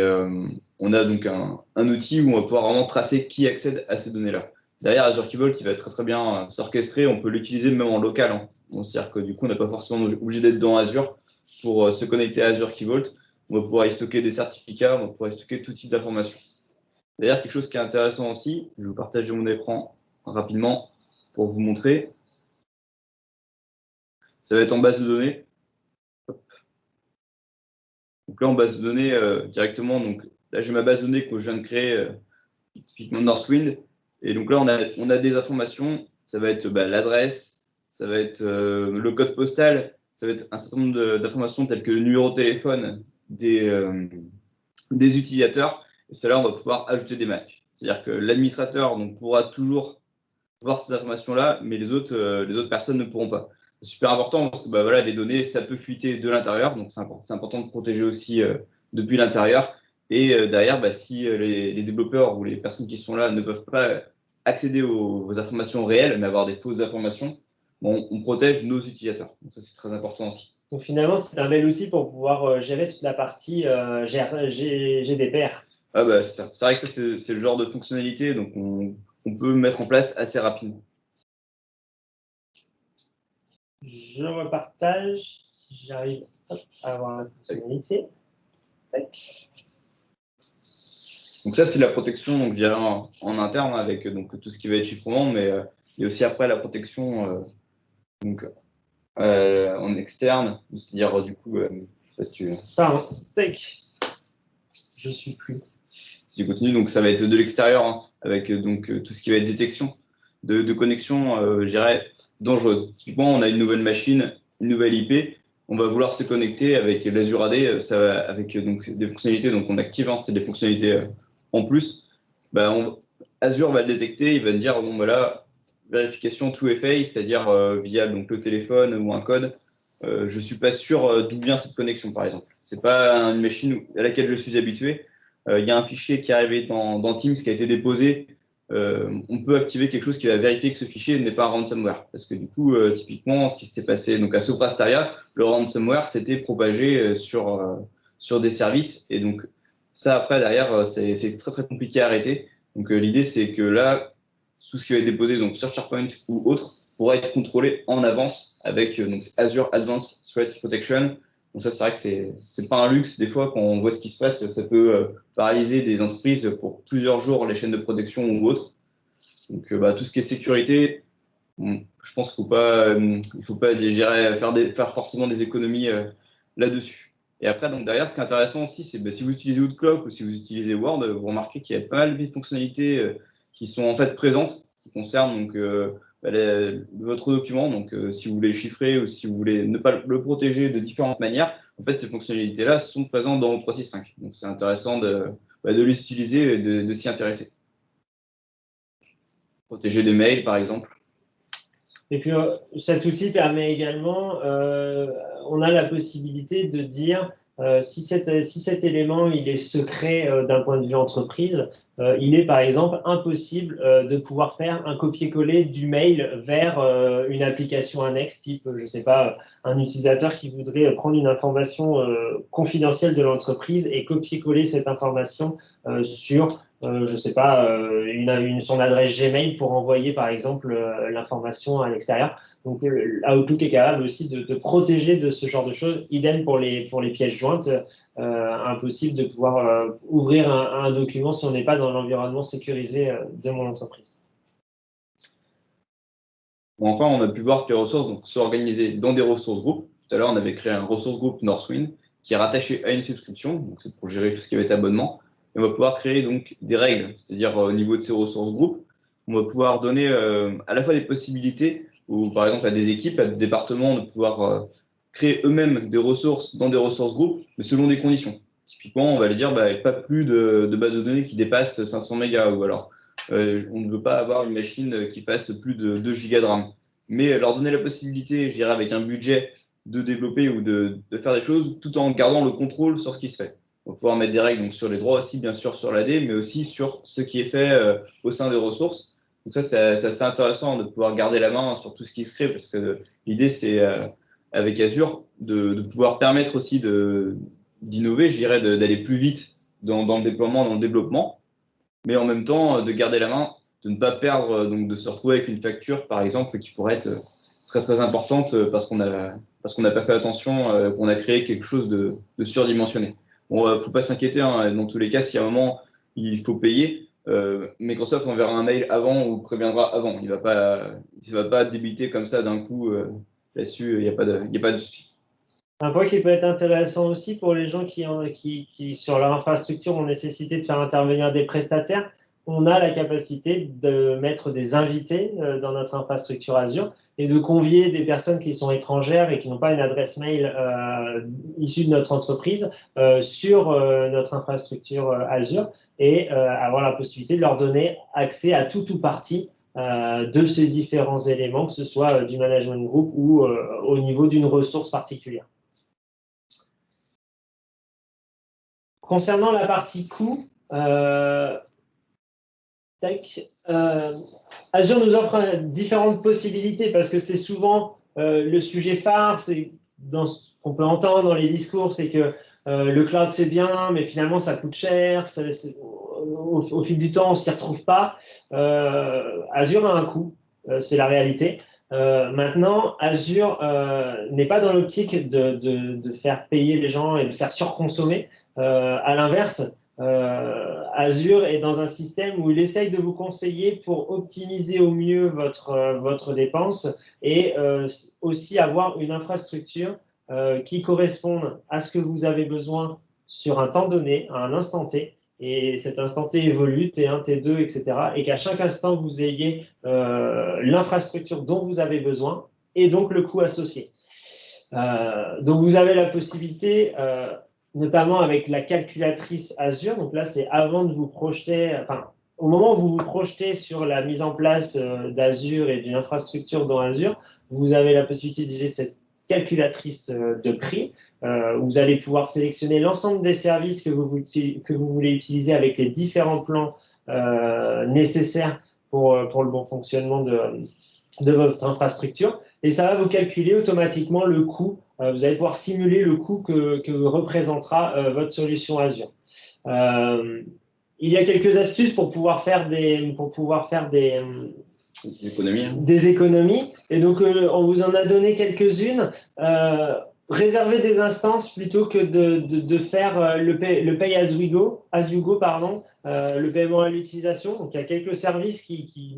on a donc un, outil où on va pouvoir vraiment tracer qui accède à ces données-là. Derrière Azure Key Vault, qui va très très bien euh, s'orchestrer, on peut l'utiliser même en local. Hein. C'est-à-dire que du coup, on n'a pas forcément obligé d'être dans Azure pour euh, se connecter à Azure Key Vault. On va pouvoir y stocker des certificats, on va pouvoir y stocker tout type d'informations. D'ailleurs, quelque chose qui est intéressant aussi, je vais vous partager mon écran rapidement pour vous montrer. Ça va être en base de données. Donc là, en base de données, euh, directement, donc Là, j'ai ma base de données que je viens de créer, euh, typiquement Northwind. Et donc là, on a, des informations. Ça va être bah, l'adresse, ça va être euh, le code postal, ça va être un certain nombre d'informations telles que le numéro de téléphone des, euh, utilisateurs. Et cela, on va pouvoir ajouter des masques. C'est-à-dire que l'administrateur pourra toujours voir ces informations-là, mais les autres, les autres personnes ne pourront pas. C'est super important parce que bah, voilà, les données, ça peut fuiter de l'intérieur, donc c'est important, important, de protéger aussi depuis l'intérieur. Et euh, derrière, bah, si euh, les, développeurs ou les personnes qui sont là ne peuvent pas accéder aux, informations réelles, mais avoir des fausses informations, on protège nos utilisateurs. Donc ça, c'est très important aussi.
Donc finalement, c'est un bel outil pour pouvoir euh, gérer toute la partie GDPR.
Ah bah, c'est vrai que ça, c'est le genre de fonctionnalité donc on, peut mettre en place assez rapidement.
Je repartage si j'arrive à avoir la fonctionnalité. Tac.
Donc ça, c'est la protection, donc, je en, interne avec donc, tout ce qui va être chiffrement, mais euh, il y a aussi après la protection euh, donc, euh, en externe, c'est-à-dire du coup, je sais pas si tu...
Pardon, take. Je suis plus.
Si tu continues, donc ça va être de l'extérieur, hein, avec donc tout ce qui va être détection de, connexion, je dirais, dangereuse. Typiquement, on a une nouvelle machine, une nouvelle IP, on va vouloir se connecter avec l'Azure AD, va, avec donc, des fonctionnalités, donc on active, hein, c'est des fonctionnalités en plus, bah, Azure va le détecter, il va me dire, bon, voilà, vérification tout FA, c'est-à-dire euh, via donc, le téléphone ou un code. Euh, je ne suis pas sûr euh, d'où vient cette connexion, par exemple. Ce n'est pas une machine à laquelle je suis habitué. Il y a un fichier qui est arrivé dans Teams qui a été déposé. On peut activer quelque chose qui va vérifier que ce fichier n'est pas ransomware. Parce que du coup, typiquement, ce qui s'était passé donc à Soprasteria, le ransomware s'était propagé sur, sur des services. Et donc, ça, après, derrière, euh, c'est très, très compliqué à arrêter. Donc, euh, l'idée, c'est que là, tout ce qui va être déposé donc, sur SharePoint ou autre, pourra être contrôlé en avance avec donc, Azure Advanced Threat Protection. Donc ça, c'est vrai que c'est n'est pas un luxe. Des fois, quand on voit ce qui se passe, ça peut paralyser des entreprises pour plusieurs jours les chaînes de protection ou autres. Donc bah, tout ce qui est sécurité, je pense qu'il faut pas, il faut pas faire, des, faire forcément des économies là-dessus. Et après, donc derrière, ce qui est intéressant aussi, c'est bah, si vous utilisez Outlook ou si vous utilisez Word, vous remarquez qu'il y a pas mal de fonctionnalités euh, qui sont en fait présentes, qui concernent donc, euh, bah, votre document. Donc, euh, si vous voulez chiffrer ou si vous voulez ne pas le protéger de différentes manières, en fait, ces fonctionnalités-là sont présentes dans 365. Donc, c'est intéressant de, bah, de les et de, de s'y intéresser. Protéger des mails, par exemple.
Et puis, cet outil permet également on a la possibilité de dire euh, si, si, cet élément il est secret euh, d'un point de vue entreprise, euh, il est par exemple impossible de pouvoir faire un copier-coller du mail vers une application annexe, type, je ne sais pas, un utilisateur qui voudrait prendre une information confidentielle de l'entreprise et copier-coller cette information sur je ne sais pas, une, son adresse Gmail pour envoyer par exemple l'information à l'extérieur. Donc, Outlook est capable aussi de, protéger de ce genre de choses. Idem pour les, pour les pièces jointes. Euh, impossible de pouvoir euh, ouvrir un, document si on n'est pas dans l'environnement sécurisé euh, de mon entreprise.
enfin, on a pu voir que les ressources sont organisées dans des ressources groupes. Tout à l'heure, on avait créé un ressource groupe Northwind qui est rattaché à une subscription. Donc, c'est pour gérer tout ce qui va être abonnement. On va pouvoir créer donc des règles, c'est-à-dire au niveau de ces ressources groupes, on va pouvoir donner à la fois des possibilités ou par exemple à des équipes, à des départements de pouvoir euh, créer eux-mêmes des ressources dans des ressources groupes, mais selon des conditions. Typiquement, on va aller dire bah, pas plus de, bases de données qui dépassent 500 mégas, ou alors euh, on ne veut pas avoir une machine qui fasse plus de 2 gigas de RAM. Mais leur donner la possibilité, je dirais avec un budget, de développer ou de, faire des choses tout en gardant le contrôle sur ce qui se fait. On va pouvoir mettre des règles donc, sur les droits aussi, bien sûr, sur l'AD, mais aussi sur ce qui est fait euh, au sein des ressources donc ça, c'est assez intéressant de pouvoir garder la main sur tout ce qui se crée, parce que l'idée, c'est euh, avec Azure de, pouvoir permettre aussi d'innover, je dirais, d'aller plus vite dans, le déploiement, dans le développement, mais en même temps de garder la main, de ne pas perdre, donc de se retrouver avec une facture, par exemple, qui pourrait être très très importante parce qu'on n'a pas fait attention, euh, qu'on a créé quelque chose de, surdimensionné. Bon, ne euh, faut pas s'inquiéter. Hein, dans tous les cas, si à un moment il faut payer, euh, Microsoft enverra un mail avant ou préviendra avant. Il ne va, pas, va pas débiter comme ça d'un coup euh, là-dessus. Il n'y a pas de, souci.
Un point qui peut être intéressant aussi pour les gens qui, sur leur infrastructure, ont nécessité de faire intervenir des prestataires, on a la capacité de mettre des invités euh, dans notre infrastructure Azure et de convier des personnes qui sont étrangères et qui n'ont pas une adresse mail euh, issue de notre entreprise euh, sur notre infrastructure Azure et avoir la possibilité de leur donner accès à tout ou partie de ces différents éléments, que ce soit du management group ou au niveau d'une ressource particulière. Concernant la partie coût, Azure nous offre différentes possibilités parce que c'est souvent euh, le sujet phare, c'est dans ce qu'on peut entendre dans les discours, c'est que euh, le cloud c'est bien, mais finalement ça coûte cher, au, fil du temps on s'y retrouve pas. Azure a un coût, c'est la réalité. maintenant, Azure n'est pas dans l'optique de, de, faire payer les gens et de faire surconsommer. à l'inverse, euh, Azure est dans un système où il essaye de vous conseiller pour optimiser au mieux votre, euh, votre dépense et euh, aussi avoir une infrastructure qui corresponde à ce que vous avez besoin sur un temps donné, à un instant T. Et cet instant T évolue, T1, T2, etc. Et qu'à chaque instant, vous ayez l'infrastructure dont vous avez besoin et donc le coût associé. donc, vous avez la possibilité notamment avec la calculatrice Azure. Donc là, c'est avant de vous projeter, enfin, au moment où vous vous projetez sur la mise en place euh, d'Azure et d'une infrastructure dans Azure, vous avez la possibilité d'utiliser cette calculatrice euh, de prix. Euh, vous allez pouvoir sélectionner l'ensemble des services que vous, voulez utiliser avec les différents plans nécessaires pour, le bon fonctionnement de, votre infrastructure. Et ça va vous calculer automatiquement le coût vous allez pouvoir simuler le coût que, représentera euh, votre solution Azure. Euh, il y a quelques astuces pour pouvoir faire des, pour pouvoir faire des,
des économies. Hein.
Des économies. Et donc, on vous en a donné quelques-unes réserver des instances plutôt que de, de, faire euh, le pay, le pay as, we go, as you go, pardon, euh, le paiement à l'utilisation. Donc, il y a quelques services qui, qui,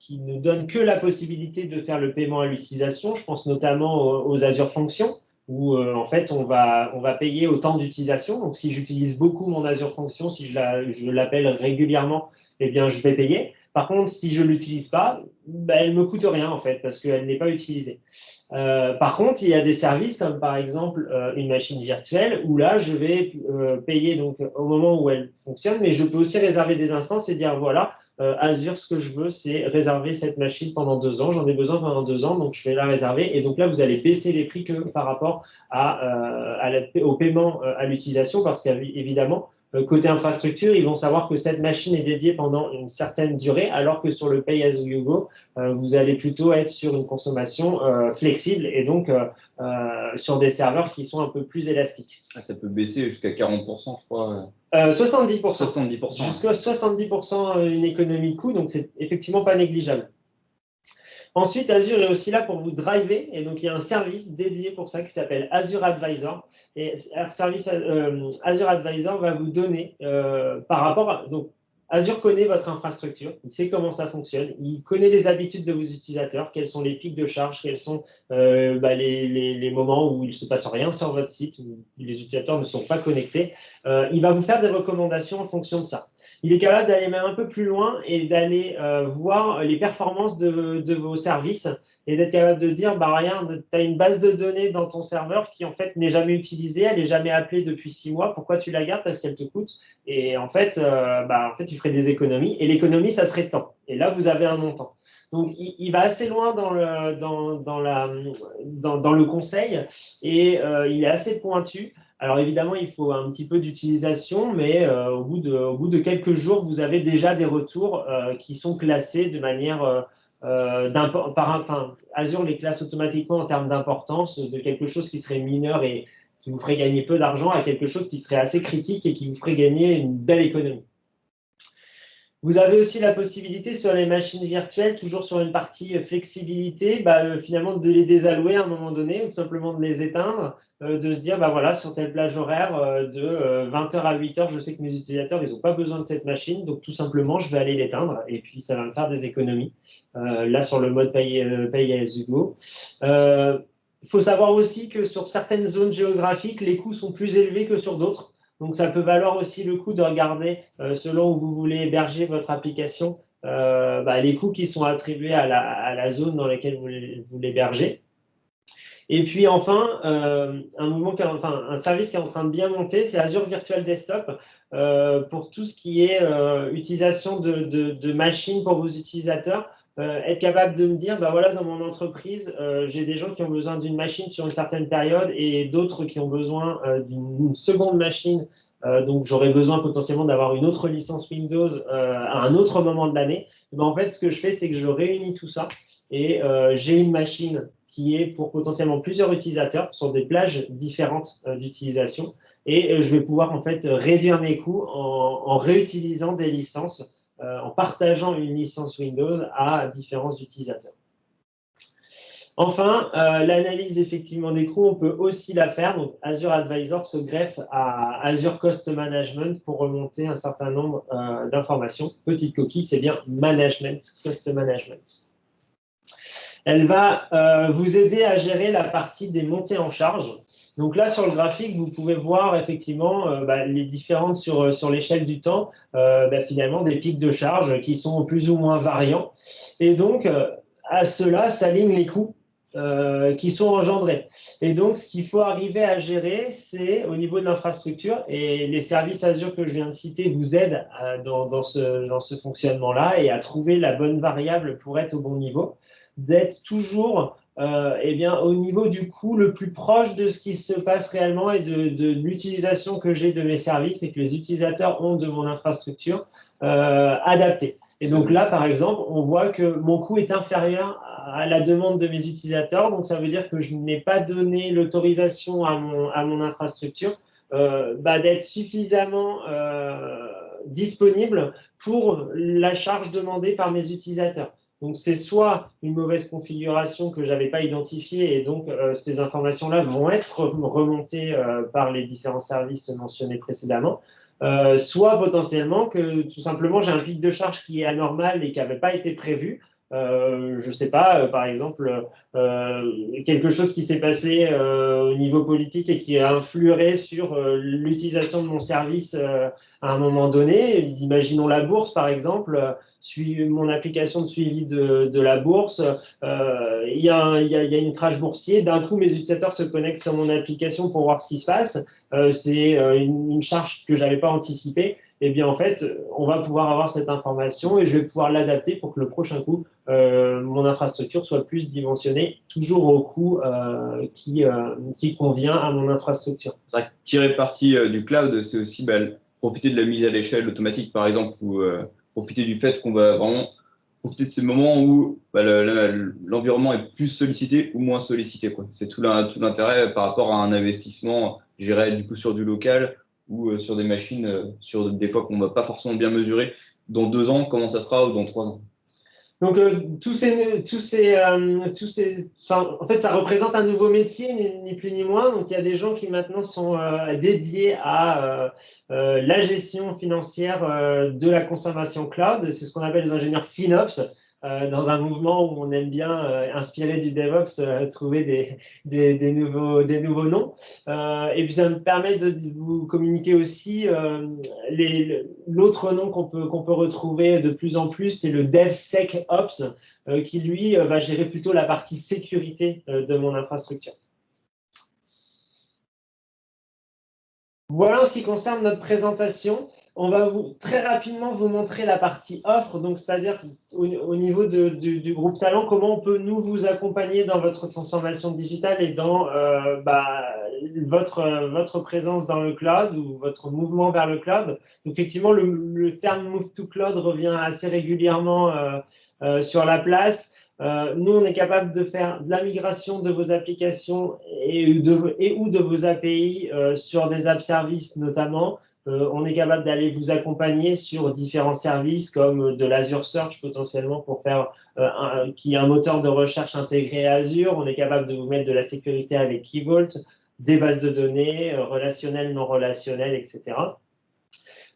qui, ne donnent que la possibilité de faire le paiement à l'utilisation. Je pense notamment aux, Azure Functions, où euh, en fait, on va, on va payer au temps d'utilisation. Donc, si j'utilise beaucoup mon Azure Function, si je l'appelle régulièrement, eh bien, je vais payer. Par contre, si je ne l'utilise pas, ben, elle ne me coûte rien en fait, parce qu'elle n'est pas utilisée. Euh, par contre, il y a des services comme par exemple euh, une machine virtuelle où là, je vais euh, payer donc au moment où elle fonctionne, mais je peux aussi réserver des instances et dire voilà, Azure, ce que je veux, c'est réserver cette machine pendant deux ans. J'en ai besoin pendant deux ans, donc je vais la réserver. Et donc là, vous allez baisser les prix que par rapport à, au paiement à l'utilisation, parce qu'évidemment, euh, côté infrastructure, ils vont savoir que cette machine est dédiée pendant une certaine durée, alors que sur le Pay as you go, euh, vous allez plutôt être sur une consommation euh, flexible et donc sur des serveurs qui sont un peu plus élastiques.
Ah, ça peut baisser jusqu'à 40%, je crois.
70%.
70%.
Jusqu'à 70% une économie de coût, donc c'est effectivement pas négligeable. Ensuite, Azure est aussi là pour vous driver. Et donc, il y a un service dédié pour ça qui s'appelle Azure Advisor. Et euh, Azure Advisor va vous donner euh, par rapport à. Donc, Azure connaît votre infrastructure, il sait comment ça fonctionne, il connaît les habitudes de vos utilisateurs, quels sont les pics de charge, quels sont euh, bah, les, les, moments où il ne se passe rien sur votre site, où les utilisateurs ne sont pas connectés. il va vous faire des recommandations en fonction de ça il est capable d'aller même un peu plus loin et d'aller euh, voir les performances de, vos services et d'être capable de dire, bah rien, tu as une base de données dans ton serveur qui en fait n'est jamais utilisée, elle n'est jamais appelée depuis six mois, pourquoi tu la gardes? Parce qu'elle te coûte. Et en fait, euh, bah, en fait, tu ferais des économies. Et l'économie, ça serait temps. Et là, vous avez un montant. Donc, il, va assez loin dans le, dans, dans la, dans le conseil et euh, il est assez pointu. Alors évidemment, il faut un petit peu d'utilisation, mais euh, au, bout de, au, bout de, quelques jours, vous avez déjà des retours euh, qui sont classés de manière euh, par enfin, Azure les classe automatiquement en termes d'importance de quelque chose qui serait mineur et qui vous ferait gagner peu d'argent à quelque chose qui serait assez critique et qui vous ferait gagner une belle économie. Vous avez aussi la possibilité sur les machines virtuelles, toujours sur une partie euh, flexibilité, bah, euh, finalement de les désallouer à un moment donné ou simplement de les éteindre, euh, de se dire, bah voilà, sur telle plage horaire de 20h à 8h, je sais que mes utilisateurs, ils n'ont pas besoin de cette machine, donc tout simplement, je vais aller l'éteindre et puis ça va me faire des économies. là, sur le mode pay, pay as you go. Il faut savoir aussi que sur certaines zones géographiques, les coûts sont plus élevés que sur d'autres. Donc, ça peut valoir aussi le coup de regarder, euh, selon où vous voulez héberger votre application, euh, bah, les coûts qui sont attribués à la, zone dans laquelle vous, l'hébergez. Et puis enfin, euh, un, mouvement enfin, un service qui est en train de bien monter, c'est Azure Virtual Desktop pour tout ce qui est utilisation de, machines pour vos utilisateurs. Euh, être capable de me dire, bah voilà, dans mon entreprise, euh, j'ai des gens qui ont besoin d'une machine sur une certaine période et d'autres qui ont besoin euh, d'une seconde machine. donc, j'aurais besoin potentiellement d'avoir une autre licence Windows à un autre moment de l'année. Ben, en fait, ce que je fais, c'est que je réunis tout ça et j'ai une machine qui est pour potentiellement plusieurs utilisateurs sur des plages différentes d'utilisation et je vais pouvoir en fait réduire mes coûts en, réutilisant des licences en partageant une licence Windows à différents utilisateurs. Enfin, euh, l'analyse effectivement des coûts, on peut aussi la faire. Donc, Azure Advisor se greffe à Azure Cost Management pour remonter un certain nombre euh, d'informations. Petite coquille, c'est bien Management, Cost Management. Elle va vous aider à gérer la partie des montées en charge. Donc là, sur le graphique, vous pouvez voir effectivement euh, bah, les différentes sur, euh, sur l'échelle du temps, euh, bah, finalement des pics de charge qui sont plus ou moins variants. Et donc, à cela s'alignent les coûts qui sont engendrés. Et donc, ce qu'il faut arriver à gérer, c'est au niveau de l'infrastructure, et les services Azure que je viens de citer vous aident dans, dans, ce, dans ce fonctionnement-là et à trouver la bonne variable pour être au bon niveau, d'être toujours euh, eh bien, au niveau du coût le plus proche de ce qui se passe réellement et de, l'utilisation que j'ai de mes services et que les utilisateurs ont de mon infrastructure euh, adaptée. Et donc là, par exemple, on voit que mon coût est inférieur à la demande de mes utilisateurs. Donc ça veut dire que je n'ai pas donné l'autorisation à mon, infrastructure euh, bah, d'être suffisamment disponible pour la charge demandée par mes utilisateurs. Donc, c'est soit une mauvaise configuration que je n'avais pas identifiée et donc ces informations-là vont être remontées par les différents services mentionnés précédemment, soit potentiellement que tout simplement j'ai un pic de charge qui est anormal et qui n'avait pas été prévu euh, je ne sais pas, euh, par exemple, euh, quelque chose qui s'est passé au niveau politique et qui a influé sur l'utilisation de mon service à un moment donné. Imaginons la bourse, par exemple, mon application de suivi de, la bourse, il y, a, y, a, une crash boursier, d'un coup mes utilisateurs se connectent sur mon application pour voir ce qui se passe, c'est une, une, charge que je n'avais pas anticipée, eh bien en fait, on va pouvoir avoir cette information et je vais pouvoir l'adapter pour que le prochain coup, euh, mon infrastructure soit plus dimensionnée, toujours au coût euh, qui, euh, qui convient à mon infrastructure.
Ça, tirer parti du cloud, c'est aussi bah, profiter de la mise à l'échelle automatique, par exemple, ou profiter du fait qu'on va vraiment profiter de ces moments où bah, l'environnement est plus sollicité ou moins sollicité. C'est tout l'intérêt par rapport à un investissement, géré du coup sur du local ou euh, sur des machines, euh, sur des fois qu'on ne va pas forcément bien mesurer, dans deux ans, comment ça sera, ou dans trois ans.
Donc, euh, tous ces, tous ces, tous ces, en fait, ça représente un nouveau métier, ni, plus ni moins. Donc, il y a des gens qui maintenant sont dédiés à la gestion financière de la consommation cloud. C'est ce qu'on appelle les ingénieurs FinOps. Euh, dans un mouvement où on aime bien, euh, inspiré du DevOps, euh, trouver des, des, nouveaux, des nouveaux noms. et puis, ça me permet de vous communiquer aussi l'autre nom qu'on peut, qu'on peut retrouver de plus en plus, c'est le DevSecOps, qui lui va gérer plutôt la partie sécurité de mon infrastructure. Voilà en ce qui concerne notre présentation on va très rapidement vous montrer la partie offre, donc c'est-à-dire au, niveau du, groupe Talent, comment on peut nous vous accompagner dans votre transformation digitale et dans euh, bah, votre, votre présence dans le cloud ou votre mouvement vers le cloud. effectivement, le, terme Move to Cloud revient assez régulièrement euh, euh, sur la place. nous, on est capable de faire de la migration de vos applications et, ou de vos API sur des app services notamment, on est capable d'aller vous accompagner sur différents services comme de l'Azure Search potentiellement pour faire euh, un, qui est un moteur de recherche intégré à Azure. On est capable de vous mettre de la sécurité avec Key Vault, des bases de données euh, relationnelles, non relationnelles, etc.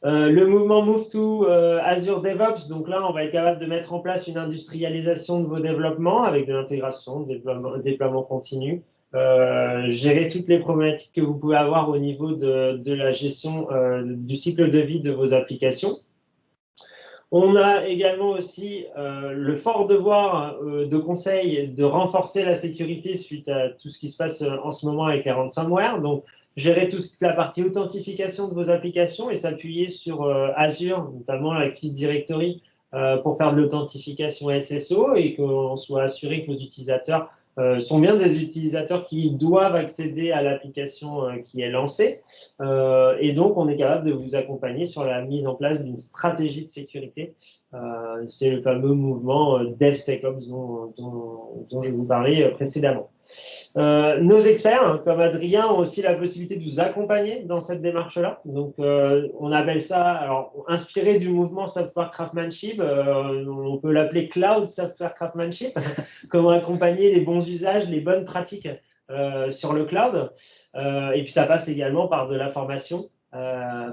le mouvement Move to Azure DevOps, donc là, on va être capable de mettre en place une industrialisation de vos développements avec de l'intégration, déploiement continu, euh, gérer toutes les problématiques que vous pouvez avoir au niveau de, la gestion euh, du cycle de vie de vos applications. On a également aussi euh, le fort devoir de conseil de renforcer la sécurité suite à tout ce qui se passe en ce moment avec les ransomware. Donc, gérer toute la partie authentification de vos applications et s'appuyer sur Azure, notamment l'Active Directory, pour faire de l'authentification SSO et qu'on soit assuré que vos utilisateurs euh, sont bien des utilisateurs qui doivent accéder à l'application euh, qui est lancée. Euh, et donc, on est capable de vous accompagner sur la mise en place d'une stratégie de sécurité. C'est le fameux mouvement DevSecOps dont, dont, dont, je vous parlais précédemment. Euh, nos experts, hein, comme Adrien, ont aussi la possibilité de vous accompagner dans cette démarche-là. Donc, euh, on appelle ça, alors, inspiré du mouvement Software Craftsmanship, euh, on peut l'appeler Cloud Software Craftsmanship, *laughs* comment accompagner les bons usages, les bonnes pratiques sur le cloud. et puis, ça passe également par de la formation.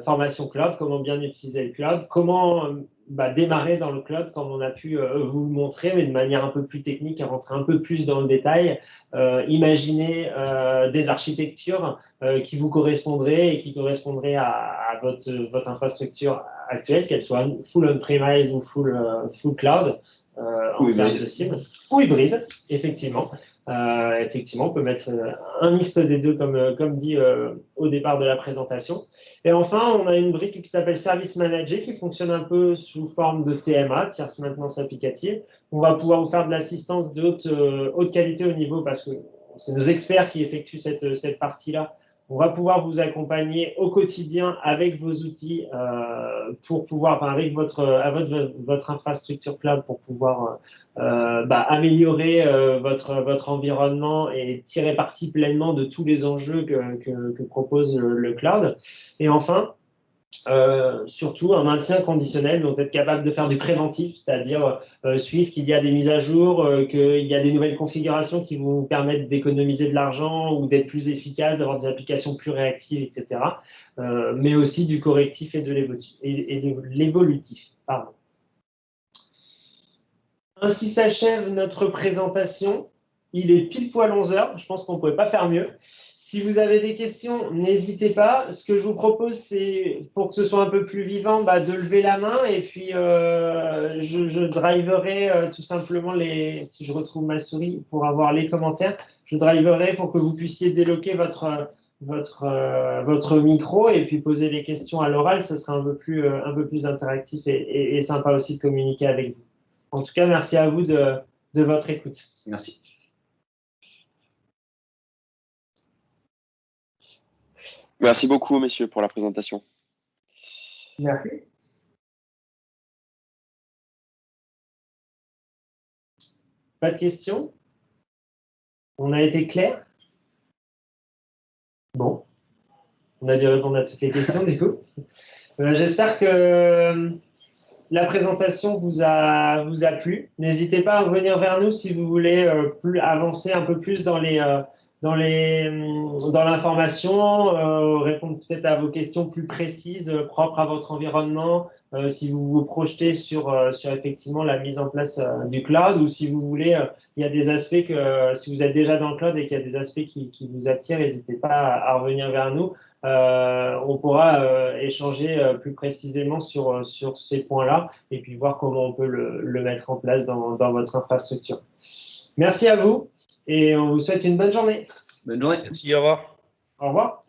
Formation cloud, comment bien utiliser le cloud, comment bah, démarrer dans le cloud comme on a pu euh, vous le montrer, mais de manière un peu plus technique et rentrer un peu plus dans le détail. Euh, imaginez euh, des architectures qui vous correspondraient et qui correspondraient à, votre, votre infrastructure actuelle, qu'elle soit full on-premise ou full, full cloud en termes de cible, ou hybride, effectivement. Euh, effectivement, on peut mettre euh, un mixte des deux, comme, euh, comme dit au départ de la présentation. Et enfin, on a une brique qui s'appelle Service Manager, qui fonctionne un peu sous forme de TMA, tierce maintenance applicative. On va pouvoir vous faire de l'assistance de haute, haute, qualité au niveau, parce que c'est nos experts qui effectuent cette, cette partie-là, on va pouvoir vous accompagner au quotidien avec vos outils euh, pour pouvoir, enfin, avec votre, votre, votre, infrastructure cloud pour pouvoir euh, bah, améliorer euh, votre, votre environnement et tirer parti pleinement de tous les enjeux que, que, propose le, cloud. Et enfin, euh, surtout un maintien conditionnel, donc être capable de faire du préventif, c'est-à-dire euh, suivre qu'il y a des mises à jour, euh, qu'il y a des nouvelles configurations qui vous permettent d'économiser de l'argent ou d'être plus efficace, d'avoir des applications plus réactives, etc. mais aussi du correctif et de l'évolutif. Ainsi s'achève notre présentation. Il est pile poil 11 heures. Je pense qu'on ne pouvait pas faire mieux. Si vous avez des questions, n'hésitez pas. Ce que je vous propose, c'est pour que ce soit un peu plus vivant, bah, de lever la main et puis euh, je, driverai euh, tout simplement les. Si je retrouve ma souris pour avoir les commentaires, je driverai pour que vous puissiez déloquer votre votre euh, votre micro et puis poser les questions à l'oral. Ce sera un peu plus un peu plus interactif et, et, sympa aussi de communiquer avec vous. En tout cas, merci à vous de, de votre écoute.
Merci.
Merci beaucoup, messieurs, pour la présentation.
Merci. Pas de questions? On a été clair? Bon. On a dû répondre à toutes les questions, *laughs* du coup. Euh, j'espère que euh, la présentation vous a, vous a plu. N'hésitez pas à revenir vers nous si vous voulez euh, plus, avancer un peu plus dans les dans les dans l'information, euh, répondre peut-être à vos questions plus précises euh, propres à votre environnement, euh, si vous vous projetez sur sur effectivement la mise en place du cloud ou si vous voulez, il y a des aspects que si vous êtes déjà dans le cloud et qu'il y a des aspects qui, qui vous attirent, n'hésitez pas à, revenir vers nous. on pourra échanger plus précisément sur sur ces points-là et puis voir comment on peut le, le mettre en place dans, dans votre infrastructure. Merci à vous et on vous souhaite une bonne journée.
Bonne journée.
Merci, au revoir.
Au revoir.